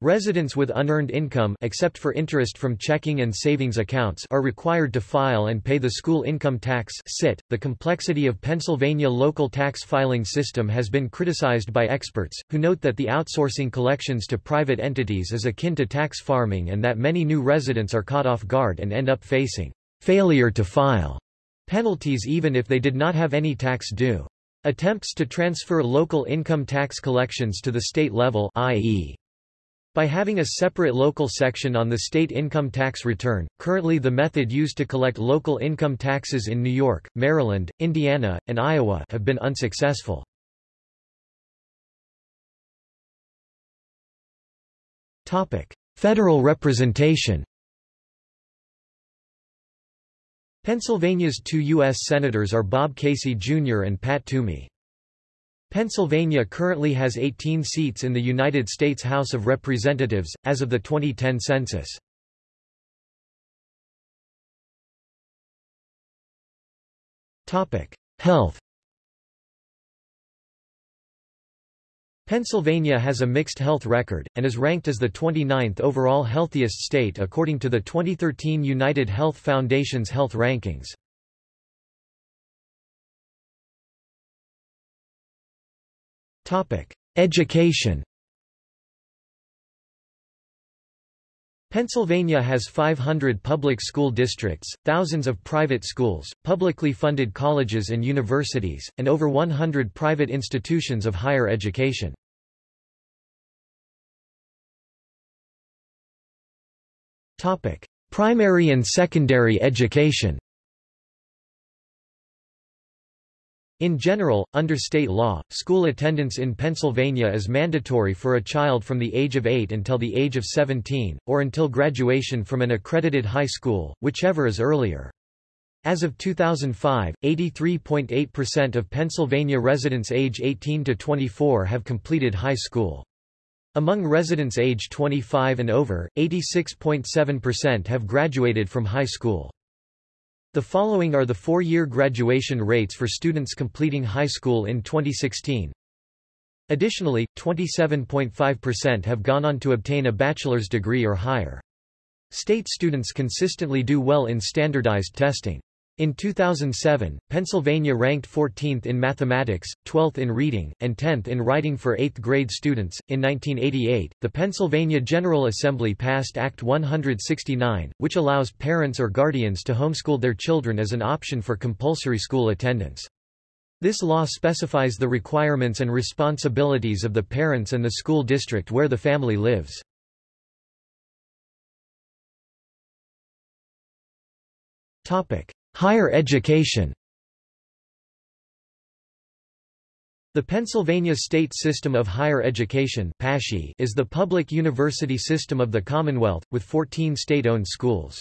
Residents with unearned income except for interest from checking and savings accounts are required to file and pay the school income tax (SIT). The complexity of Pennsylvania local tax filing system has been criticized by experts, who note that the outsourcing collections to private entities is akin to tax farming and that many new residents are caught off guard and end up facing failure to file penalties even if they did not have any tax due. Attempts to transfer local income tax collections to the state level i.e. By having a separate local section on the state income tax return, currently the method used to collect local income taxes in New York, Maryland, Indiana, and Iowa have been unsuccessful. Federal representation Pennsylvania's two U.S. Senators are Bob Casey Jr. and Pat Toomey. Pennsylvania currently has 18 seats in the United States House of Representatives, as of the 2010 census. Health Pennsylvania has a mixed health record, and is ranked as the 29th overall healthiest state according to the 2013 United Health Foundation's health rankings. Education Pennsylvania has 500 public school districts, thousands of private schools, publicly funded colleges and universities, and over 100 private institutions of higher education. Primary and secondary education In general, under state law, school attendance in Pennsylvania is mandatory for a child from the age of 8 until the age of 17, or until graduation from an accredited high school, whichever is earlier. As of 2005, 83.8% of Pennsylvania residents age 18 to 24 have completed high school. Among residents age 25 and over, 86.7% have graduated from high school. The following are the four-year graduation rates for students completing high school in 2016. Additionally, 27.5% have gone on to obtain a bachelor's degree or higher. State students consistently do well in standardized testing. In 2007, Pennsylvania ranked 14th in mathematics, 12th in reading, and 10th in writing for 8th grade students. In 1988, the Pennsylvania General Assembly passed Act 169, which allows parents or guardians to homeschool their children as an option for compulsory school attendance. This law specifies the requirements and responsibilities of the parents and the school district where the family lives. Topic: Higher education The Pennsylvania State System of Higher Education is the public university system of the Commonwealth, with 14 state-owned schools.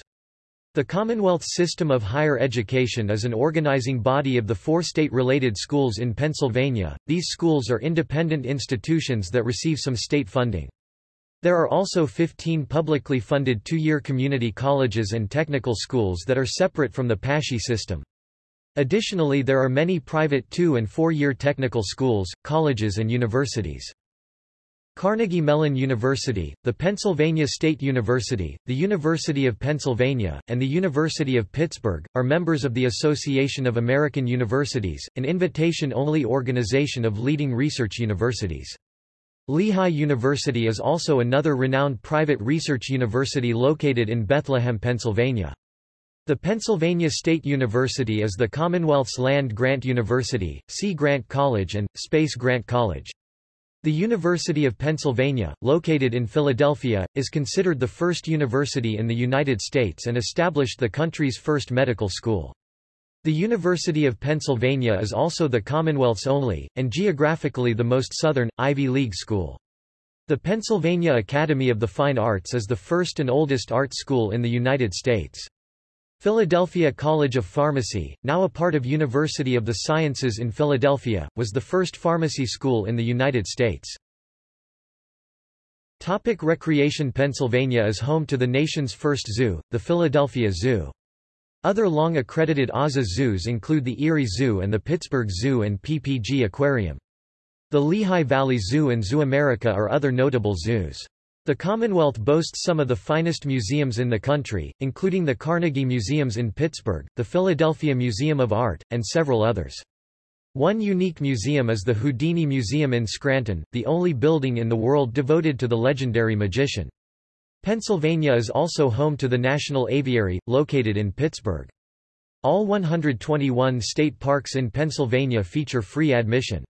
The Commonwealth System of Higher Education is an organizing body of the four state-related schools in Pennsylvania. These schools are independent institutions that receive some state funding. There are also 15 publicly funded two-year community colleges and technical schools that are separate from the PASSHE system. Additionally there are many private two- and four-year technical schools, colleges and universities. Carnegie Mellon University, the Pennsylvania State University, the University of Pennsylvania, and the University of Pittsburgh, are members of the Association of American Universities, an invitation-only organization of leading research universities. Lehigh University is also another renowned private research university located in Bethlehem, Pennsylvania. The Pennsylvania State University is the Commonwealth's land-grant university, Sea Grant College and, Space Grant College. The University of Pennsylvania, located in Philadelphia, is considered the first university in the United States and established the country's first medical school. The University of Pennsylvania is also the Commonwealth's only, and geographically the most southern, Ivy League school. The Pennsylvania Academy of the Fine Arts is the first and oldest art school in the United States. Philadelphia College of Pharmacy, now a part of University of the Sciences in Philadelphia, was the first pharmacy school in the United States. Topic recreation Pennsylvania is home to the nation's first zoo, the Philadelphia Zoo. Other long-accredited AZA zoos include the Erie Zoo and the Pittsburgh Zoo and PPG Aquarium. The Lehigh Valley Zoo and Zoo America are other notable zoos. The Commonwealth boasts some of the finest museums in the country, including the Carnegie Museums in Pittsburgh, the Philadelphia Museum of Art, and several others. One unique museum is the Houdini Museum in Scranton, the only building in the world devoted to the legendary magician. Pennsylvania is also home to the National Aviary, located in Pittsburgh. All 121 state parks in Pennsylvania feature free admission.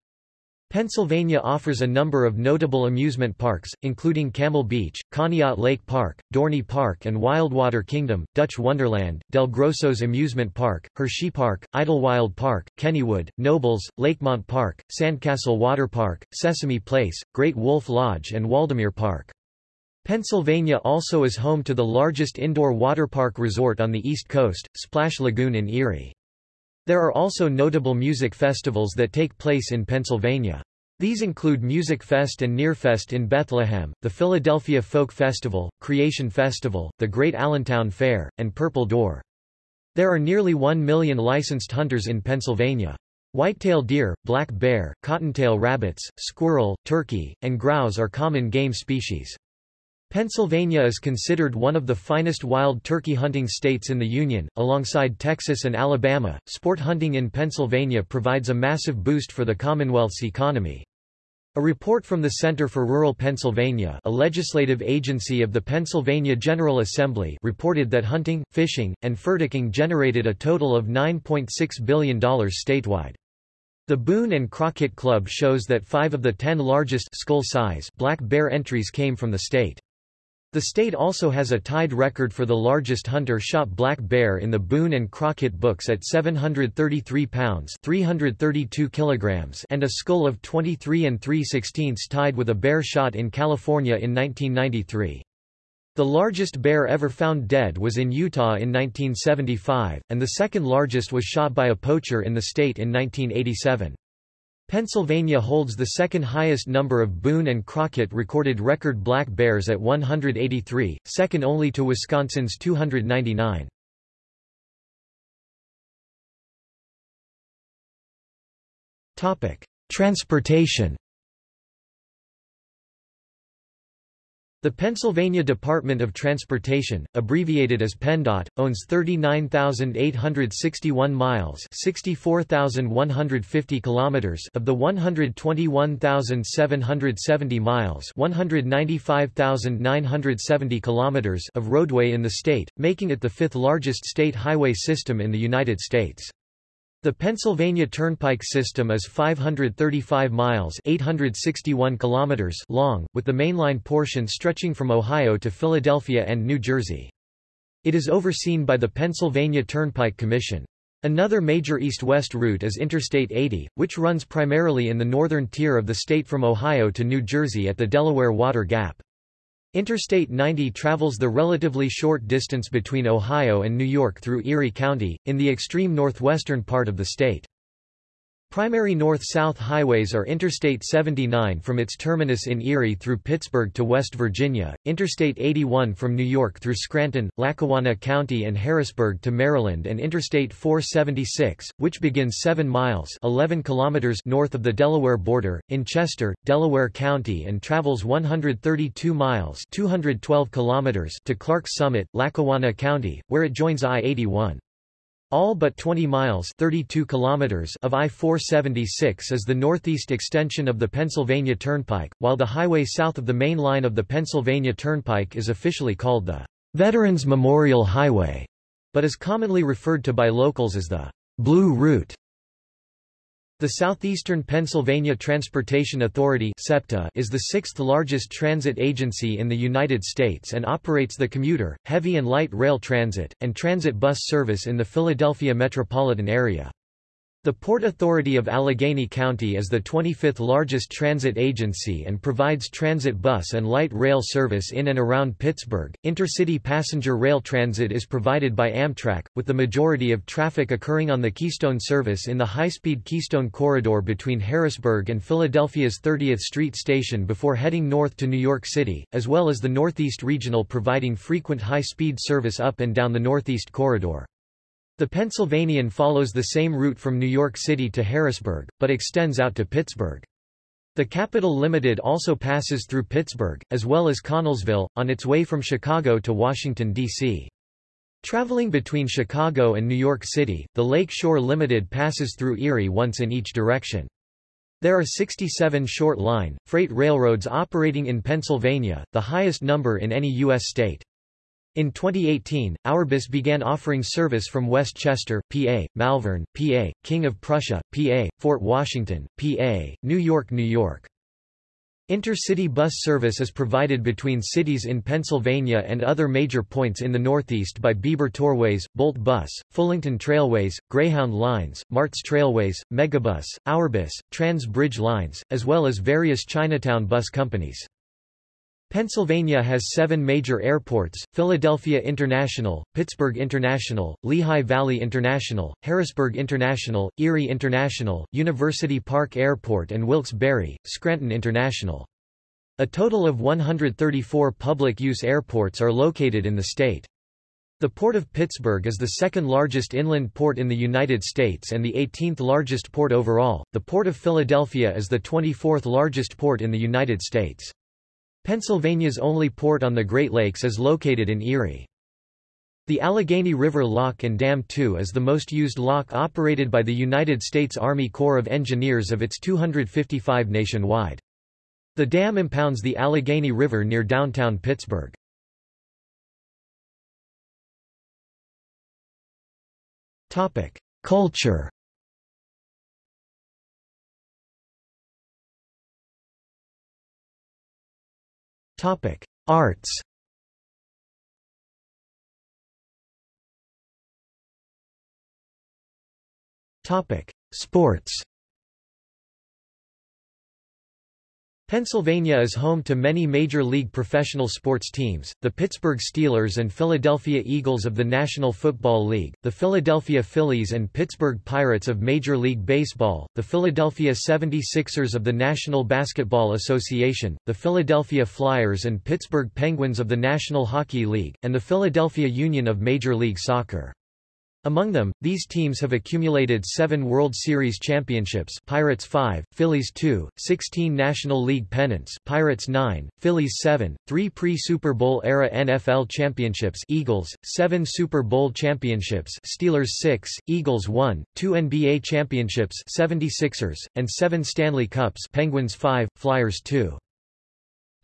Pennsylvania offers a number of notable amusement parks, including Camel Beach, Conneaut Lake Park, Dorney Park and Wildwater Kingdom, Dutch Wonderland, Del Grosso's Amusement Park, Hershey Park, Idlewild Park, Kennywood, Knoebels, Lakemont Park, Sandcastle Water Park, Sesame Place, Great Wolf Lodge and Waldameer Park. Pennsylvania also is home to the largest indoor waterpark resort on the East Coast, Splash Lagoon in Erie. There are also notable music festivals that take place in Pennsylvania. These include Musikfest and Nearfest in Bethlehem, the Philadelphia Folk Festival, Creation Festival, the Great Allentown Fair, and Purple Door. There are nearly 1 million licensed hunters in Pennsylvania. Whitetail deer, black bear, cottontail rabbits, squirrel, turkey, and grouse are common game species. Pennsylvania is considered one of the finest wild turkey hunting states in the Union, alongside Texas and Alabama. Sport hunting in Pennsylvania provides a massive boost for the Commonwealth's economy. A report from the Center for Rural Pennsylvania a legislative agency of the Pennsylvania General Assembly reported that hunting, fishing, and fur generated a total of $9.6 billion statewide. The Boone and Crockett Club shows that five of the ten largest skull size black bear entries came from the state. The state also has a tied record for the largest hunter-shot black bear in the Boone and Crockett books at 733 pounds 332 kilograms and a skull of 23 and 3 16 tied with a bear shot in California in 1993. The largest bear ever found dead was in Utah in 1975, and the second largest was shot by a poacher in the state in 1987. Pennsylvania holds the second highest number of Boone and Crockett recorded record black bears at 183, second only to Wisconsin's 299. Transportation The Pennsylvania Department of Transportation, abbreviated as PennDOT, owns 39,861 miles (64,150 kilometers) of the 121,770 miles (195,970 kilometers) of roadway in the state, making it the fifth largest state highway system in the United States. The Pennsylvania Turnpike system is 535 miles 861 kilometers long, with the mainline portion stretching from Ohio to Philadelphia and New Jersey. It is overseen by the Pennsylvania Turnpike Commission. Another major east-west route is Interstate 80, which runs primarily in the northern tier of the state from Ohio to New Jersey at the Delaware Water Gap. Interstate 90 travels the relatively short distance between Ohio and New York through Erie County, in the extreme northwestern part of the state. Primary north-south highways are Interstate 79 from its terminus in Erie through Pittsburgh to West Virginia, Interstate 81 from New York through Scranton, Lackawanna County and Harrisburg to Maryland and Interstate 476, which begins 7 miles 11 kilometers north of the Delaware border, in Chester, Delaware County and travels 132 miles 212 kilometers to Clarks Summit, Lackawanna County, where it joins I-81. All but 20 miles 32 kilometers of I-476 is the northeast extension of the Pennsylvania Turnpike, while the highway south of the main line of the Pennsylvania Turnpike is officially called the Veterans Memorial Highway, but is commonly referred to by locals as the Blue Route. The Southeastern Pennsylvania Transportation Authority is the sixth largest transit agency in the United States and operates the commuter, heavy and light rail transit, and transit bus service in the Philadelphia metropolitan area. The Port Authority of Allegheny County is the 25th largest transit agency and provides transit bus and light rail service in and around Pittsburgh. Intercity passenger rail transit is provided by Amtrak, with the majority of traffic occurring on the Keystone service in the high-speed Keystone Corridor between Harrisburg and Philadelphia's 30th Street station before heading north to New York City, as well as the Northeast Regional providing frequent high-speed service up and down the Northeast Corridor. The Pennsylvanian follows the same route from New York City to Harrisburg, but extends out to Pittsburgh. The Capital Limited also passes through Pittsburgh, as well as Connellsville, on its way from Chicago to Washington, D.C. Traveling between Chicago and New York City, the Lake Shore Limited passes through Erie once in each direction. There are 67 short-line, freight railroads operating in Pennsylvania, the highest number in any U.S. state. In 2018, Ourbus began offering service from West Chester, PA, Malvern, PA, King of Prussia, PA, Fort Washington, PA, New York, New York. Intercity bus service is provided between cities in Pennsylvania and other major points in the Northeast by Bieber Tourways, Bolt Bus, Fullington Trailways, Greyhound Lines, Martz Trailways, Megabus, Ourbus, Trans Bridge Lines, as well as various Chinatown bus companies. Pennsylvania has seven major airports, Philadelphia International, Pittsburgh International, Lehigh Valley International, Harrisburg International, Erie International, University Park Airport and Wilkes-Barre, Scranton International. A total of 134 public-use airports are located in the state. The Port of Pittsburgh is the second largest inland port in the United States and the 18th largest port overall. The Port of Philadelphia is the 24th largest port in the United States. Pennsylvania's only port on the Great Lakes is located in Erie. The Allegheny River Lock and Dam 2 is the most used lock operated by the United States Army Corps of Engineers of its 255 nationwide. The dam impounds the Allegheny River near downtown Pittsburgh. Culture Topic: Arts. Topic: Sports. Pennsylvania is home to many Major League professional sports teams, the Pittsburgh Steelers and Philadelphia Eagles of the National Football League, the Philadelphia Phillies and Pittsburgh Pirates of Major League Baseball, the Philadelphia 76ers of the National Basketball Association, the Philadelphia Flyers and Pittsburgh Penguins of the National Hockey League, and the Philadelphia Union of Major League Soccer. Among them, these teams have accumulated seven World Series championships Pirates 5, Phillies 2, 16 National League pennants Pirates 9, Phillies 7, 3 pre-Super Bowl era NFL championships Eagles, 7 Super Bowl championships Steelers 6, Eagles 1, 2 NBA championships 76ers, and 7 Stanley Cups Penguins 5, Flyers 2.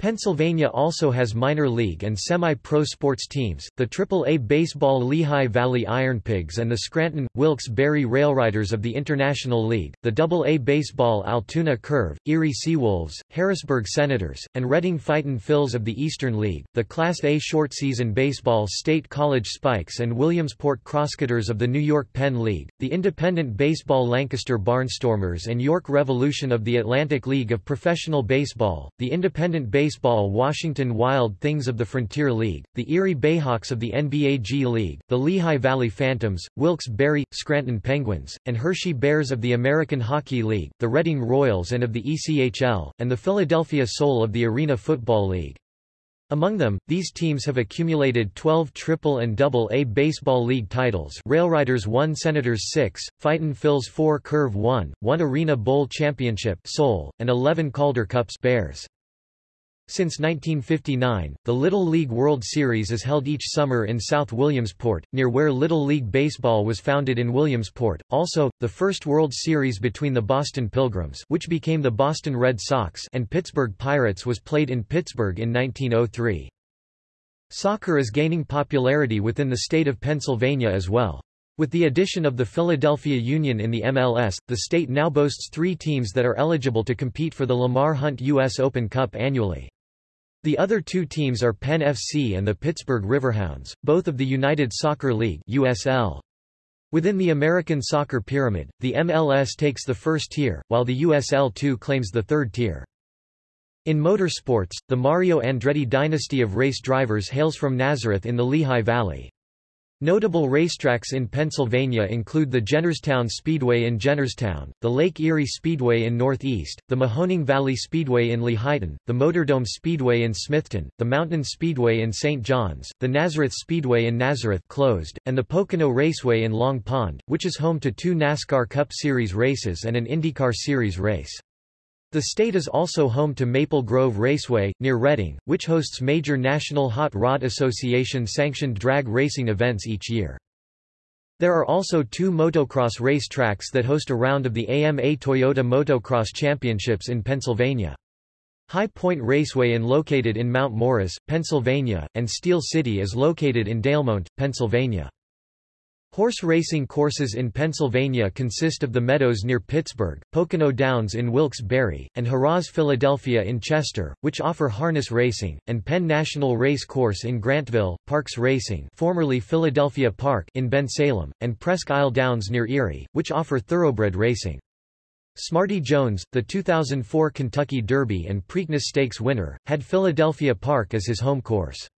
Pennsylvania also has minor league and semi-pro sports teams, the Triple-A baseball Lehigh Valley Ironpigs and the Scranton, Wilkes-Barre Railriders of the International League, the Double-A baseball Altoona Curve, Erie Seawolves, Harrisburg Senators, and Reading Fightin' Phils of the Eastern League, the Class A short-season baseball State College Spikes and Williamsport Crosscutters of the New York Penn League, the independent baseball Lancaster Barnstormers and York Revolution of the Atlantic League of Professional Baseball, the independent baseball Baseball Washington Wild Things of the Frontier League, the Erie Bayhawks of the NBA G League, the Lehigh Valley Phantoms, Wilkes-Barre, Scranton Penguins, and Hershey Bears of the American Hockey League, the Reading Royals and of the ECHL, and the Philadelphia Soul of the Arena Football League. Among them, these teams have accumulated 12 triple and double A baseball league titles Railriders 1 Senators 6, Fightin' Phils 4 Curve 1, 1 Arena Bowl Championship Soul, and 11 Calder Cups Bears. Since 1959, the Little League World Series is held each summer in South Williamsport, near where Little League Baseball was founded in Williamsport. Also, the first World Series between the Boston Pilgrims, which became the Boston Red Sox, and Pittsburgh Pirates was played in Pittsburgh in 1903. Soccer is gaining popularity within the state of Pennsylvania as well. With the addition of the Philadelphia Union in the MLS, the state now boasts three teams that are eligible to compete for the Lamar Hunt U.S. Open Cup annually. The other two teams are Penn FC and the Pittsburgh Riverhounds, both of the United Soccer League USL. Within the American soccer pyramid, the MLS takes the first tier, while the USL2 claims the third tier. In motorsports, the Mario Andretti dynasty of race drivers hails from Nazareth in the Lehigh Valley. Notable racetracks in Pennsylvania include the Jennerstown Speedway in Jennerstown, the Lake Erie Speedway in Northeast, the Mahoning Valley Speedway in Lehighton, the Motordrome Speedway in Smithton, the Mountain Speedway in St. John's, the Nazareth Speedway in Nazareth closed, and the Pocono Raceway in Long Pond, which is home to two NASCAR Cup Series races and an IndyCar Series race. The state is also home to Maple Grove Raceway, near Reading, which hosts major National Hot Rod Association sanctioned drag racing events each year. There are also two motocross race tracks that host a round of the AMA Toyota Motocross Championships in Pennsylvania. High Point Raceway is located in Mount Morris, Pennsylvania, and Steel City is located in Delmont, Pennsylvania. Horse racing courses in Pennsylvania consist of the Meadows near Pittsburgh, Pocono Downs in Wilkes-Barre, and Harrah's Philadelphia in Chester, which offer harness racing, and Penn National Race Course in Grantville, Parx Racing formerly Philadelphia Park in Bensalem, and Presque Isle Downs near Erie, which offer thoroughbred racing. Smarty Jones, the 2004 Kentucky Derby and Preakness Stakes winner, had Philadelphia Park as his home course.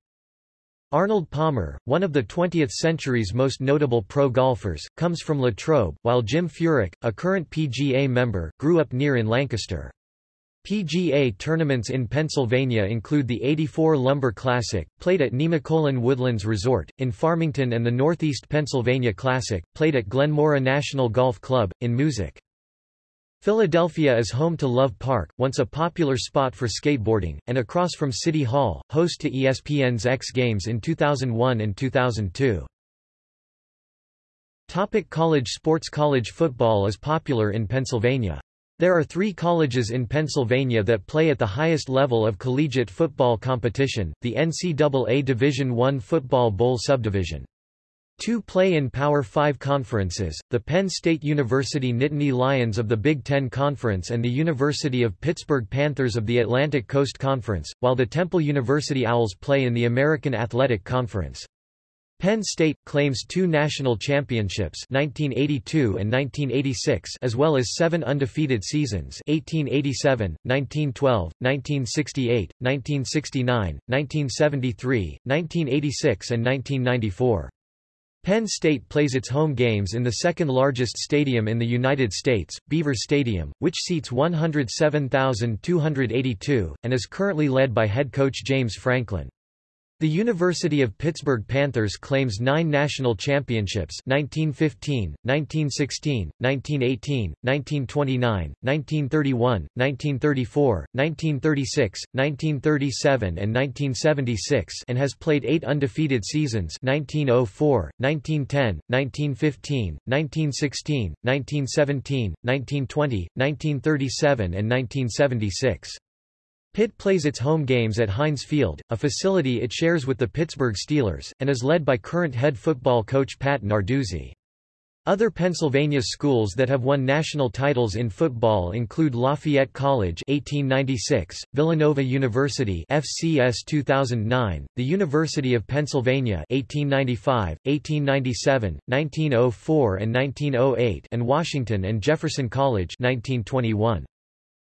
Arnold Palmer, one of the 20th century's most notable pro golfers, comes from Latrobe, while Jim Furyk, a current PGA member, grew up near in Lancaster. PGA tournaments in Pennsylvania include the 84 Lumber Classic, played at Nemacolin Woodlands Resort, in Farmington and the Northeast Pennsylvania Classic, played at Glenmaura National Golf Club, in Moosic. Philadelphia is home to Love Park, once a popular spot for skateboarding, and across from City Hall, host to ESPN's X Games in 2001 and 2002. Topic college sports College football is popular in Pennsylvania. There are three colleges in Pennsylvania that play at the highest level of collegiate football competition, the NCAA Division I Football Bowl Subdivision. Two play in Power 5 conferences, the Penn State University Nittany Lions of the Big Ten Conference and the University of Pittsburgh Panthers of the Atlantic Coast Conference, while the Temple University Owls play in the American Athletic Conference. Penn State claims two national championships 1982 and 1986 as well as seven undefeated seasons 1887, 1912, 1968, 1969, 1973, 1986 and 1994. Penn State plays its home games in the second-largest stadium in the United States, Beaver Stadium, which seats 107,282, and is currently led by head coach James Franklin. The University of Pittsburgh Panthers claims nine national championships 1915, 1916, 1918, 1929, 1931, 1934, 1936, 1937 and 1976 and has played eight undefeated seasons 1904, 1910, 1915, 1916, 1917, 1920, 1937 and 1976. Pitt plays its home games at Heinz Field, a facility it shares with the Pittsburgh Steelers, and is led by current head football coach Pat Narduzzi. Other Pennsylvania schools that have won national titles in football include Lafayette College 1896, Villanova University FCS 2009, the University of Pennsylvania 1895, 1897, 1904 and 1908 and Washington and Jefferson College 1921.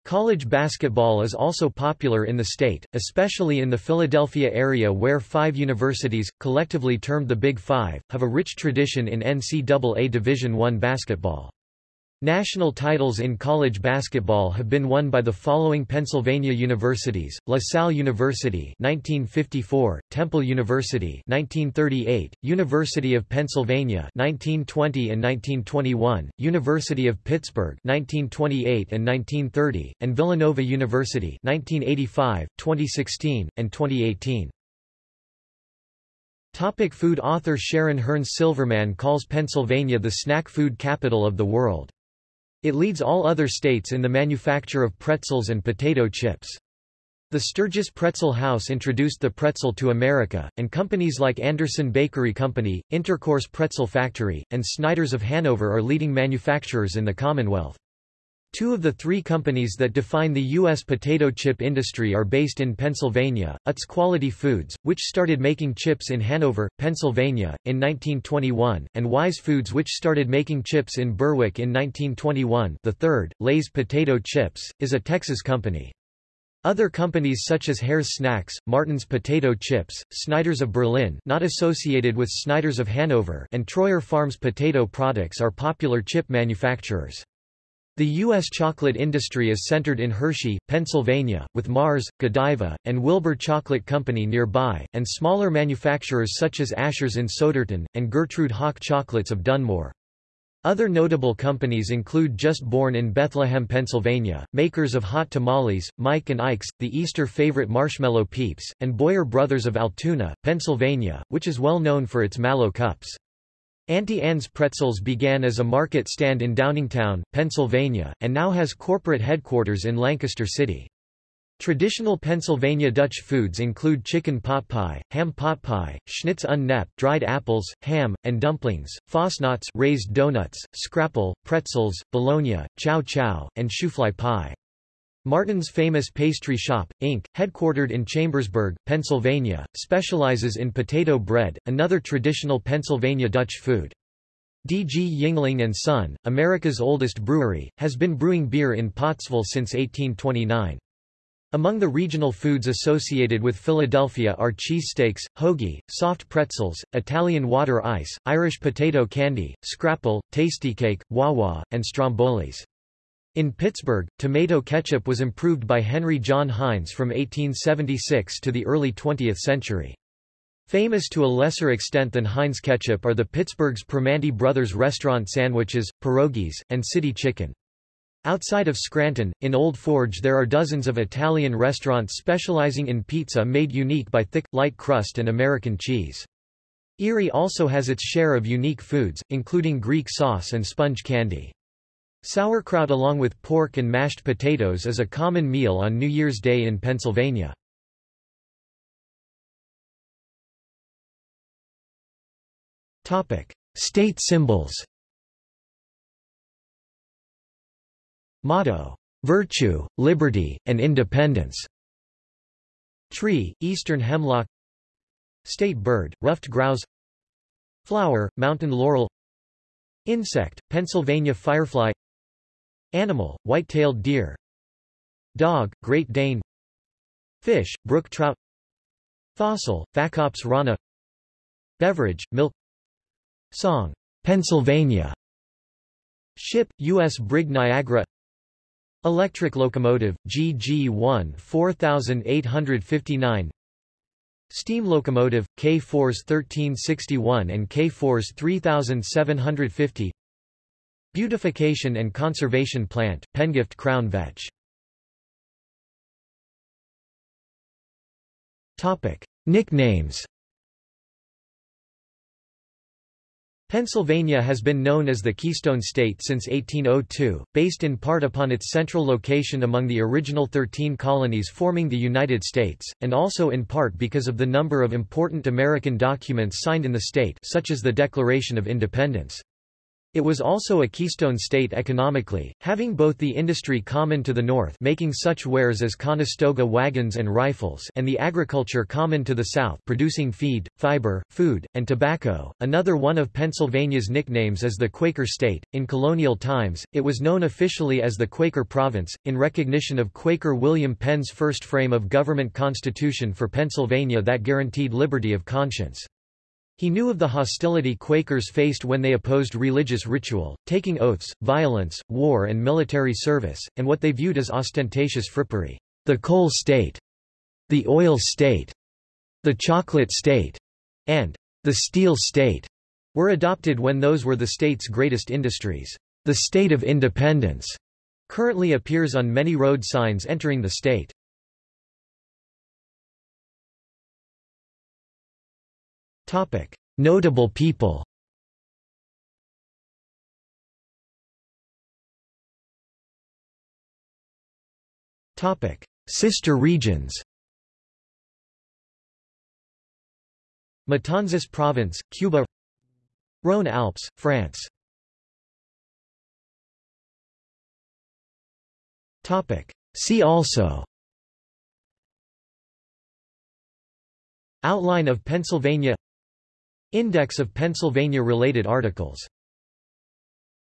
College basketball is also popular in the state, especially in the Philadelphia area where five universities, collectively termed the Big Five, have a rich tradition in NCAA Division I basketball. National titles in college basketball have been won by the following Pennsylvania universities: La Salle University (1954), Temple University (1938), University of Pennsylvania (1920 and 1921), University of Pittsburgh (1928 and 1930), and Villanova University (1985, 2016, and 2018). Topic food Author Sharon Hernes Silverman calls Pennsylvania the snack food capital of the world. It leads all other states in the manufacture of pretzels and potato chips. The Sturgis Pretzel House introduced the pretzel to America, and companies like Anderson Bakery Company, Intercourse Pretzel Factory, and Snyder's of Hanover are leading manufacturers in the Commonwealth. Two of the three companies that define the U.S. potato chip industry are based in Pennsylvania, Utz Quality Foods, which started making chips in Hanover, Pennsylvania, in 1921, and Wise Foods which started making chips in Berwick in 1921 the third, Lay's Potato Chips, is a Texas company. Other companies such as Herr's Snacks, Martin's Potato Chips, Snyder's of Berlin not associated with Snyder's of Hanover and Troyer Farms potato products are popular chip manufacturers. The U.S. chocolate industry is centered in Hershey, Pennsylvania, with Mars, Godiva, and Wilbur Chocolate Company nearby, and smaller manufacturers such as Asher's in Souderton, and Gertrude Hawk Chocolates of Dunmore. Other notable companies include Just Born in Bethlehem, Pennsylvania, makers of hot tamales, Mike and Ike's, the Easter favorite Marshmallow Peeps, and Boyer Brothers of Altoona, Pennsylvania, which is well known for its mallow cups. Auntie Anne's Pretzels began as a market stand in Downingtown, Pennsylvania, and now has corporate headquarters in Lancaster City. Traditional Pennsylvania Dutch foods include chicken pot pie, ham pot pie, schnitz un knepp, dried apples, ham, and dumplings, fasnachts raised donuts, scrapple, pretzels, bologna, chow chow, and shoofly pie. Martin's famous pastry shop, Inc., headquartered in Chambersburg, Pennsylvania, specializes in potato bread, another traditional Pennsylvania Dutch food. D. G. Yuengling and Son, America's oldest brewery, has been brewing beer in Pottsville since 1829. Among the regional foods associated with Philadelphia are cheesesteaks, hoagie, soft pretzels, Italian water ice, Irish potato candy, scrapple, tastykake, wah-wah, and strombolis. In Pittsburgh, tomato ketchup was improved by Henry John Heinz from 1876 to the early 20th century. Famous to a lesser extent than Heinz ketchup are the Pittsburgh's Primanti Brothers restaurant sandwiches, pierogies, and city chicken. Outside of Scranton, in Old Forge there are dozens of Italian restaurants specializing in pizza made unique by thick, light crust and American cheese. Erie also has its share of unique foods, including Greek sauce and sponge candy. Sauerkraut along with pork and mashed potatoes is a common meal on New Year's Day in Pennsylvania. State symbols Motto, "'Virtue, Liberty, and Independence' Tree, Eastern Hemlock. State bird, ruffed grouse. Flower, Mountain laurel. Insect, Pennsylvania firefly Animal, white-tailed deer. Dog, Great Dane. Fish, brook trout. Fossil, Phacops rana. Beverage, milk. Song, Pennsylvania. Ship, U.S. Brig Niagara. Electric locomotive, GG1 4859 Steam locomotive, K4s 1361 and K4s 3750 Beautification and Conservation Plant, Penngift Crown Vetch. Nicknames Pennsylvania has been known as the Keystone State since 1802, based in part upon its central location among the original 13 colonies forming the United States, and also in part because of the number of important American documents signed in the state such as the Declaration of Independence. It was also a keystone state economically, having both the industry common to the north making such wares as Conestoga wagons and rifles and the agriculture common to the south producing feed, fiber, food, and tobacco. Another one of Pennsylvania's nicknames is the Quaker State. In colonial times, it was known officially as the Quaker Province, in recognition of Quaker William Penn's first frame of government constitution for Pennsylvania that guaranteed liberty of conscience. He knew of the hostility Quakers faced when they opposed religious ritual, taking oaths, violence, war and military service, and what they viewed as ostentatious frippery. The coal state, the oil state, the chocolate state, and the steel state were adopted when those were the state's greatest industries. The state of independence currently appears on many road signs entering the state. Notable people. Topic. Sister regions. Matanzas Province, Cuba. Rhône Alps, France. Topic. See also. Outline of Pennsylvania Index of Pennsylvania-related articles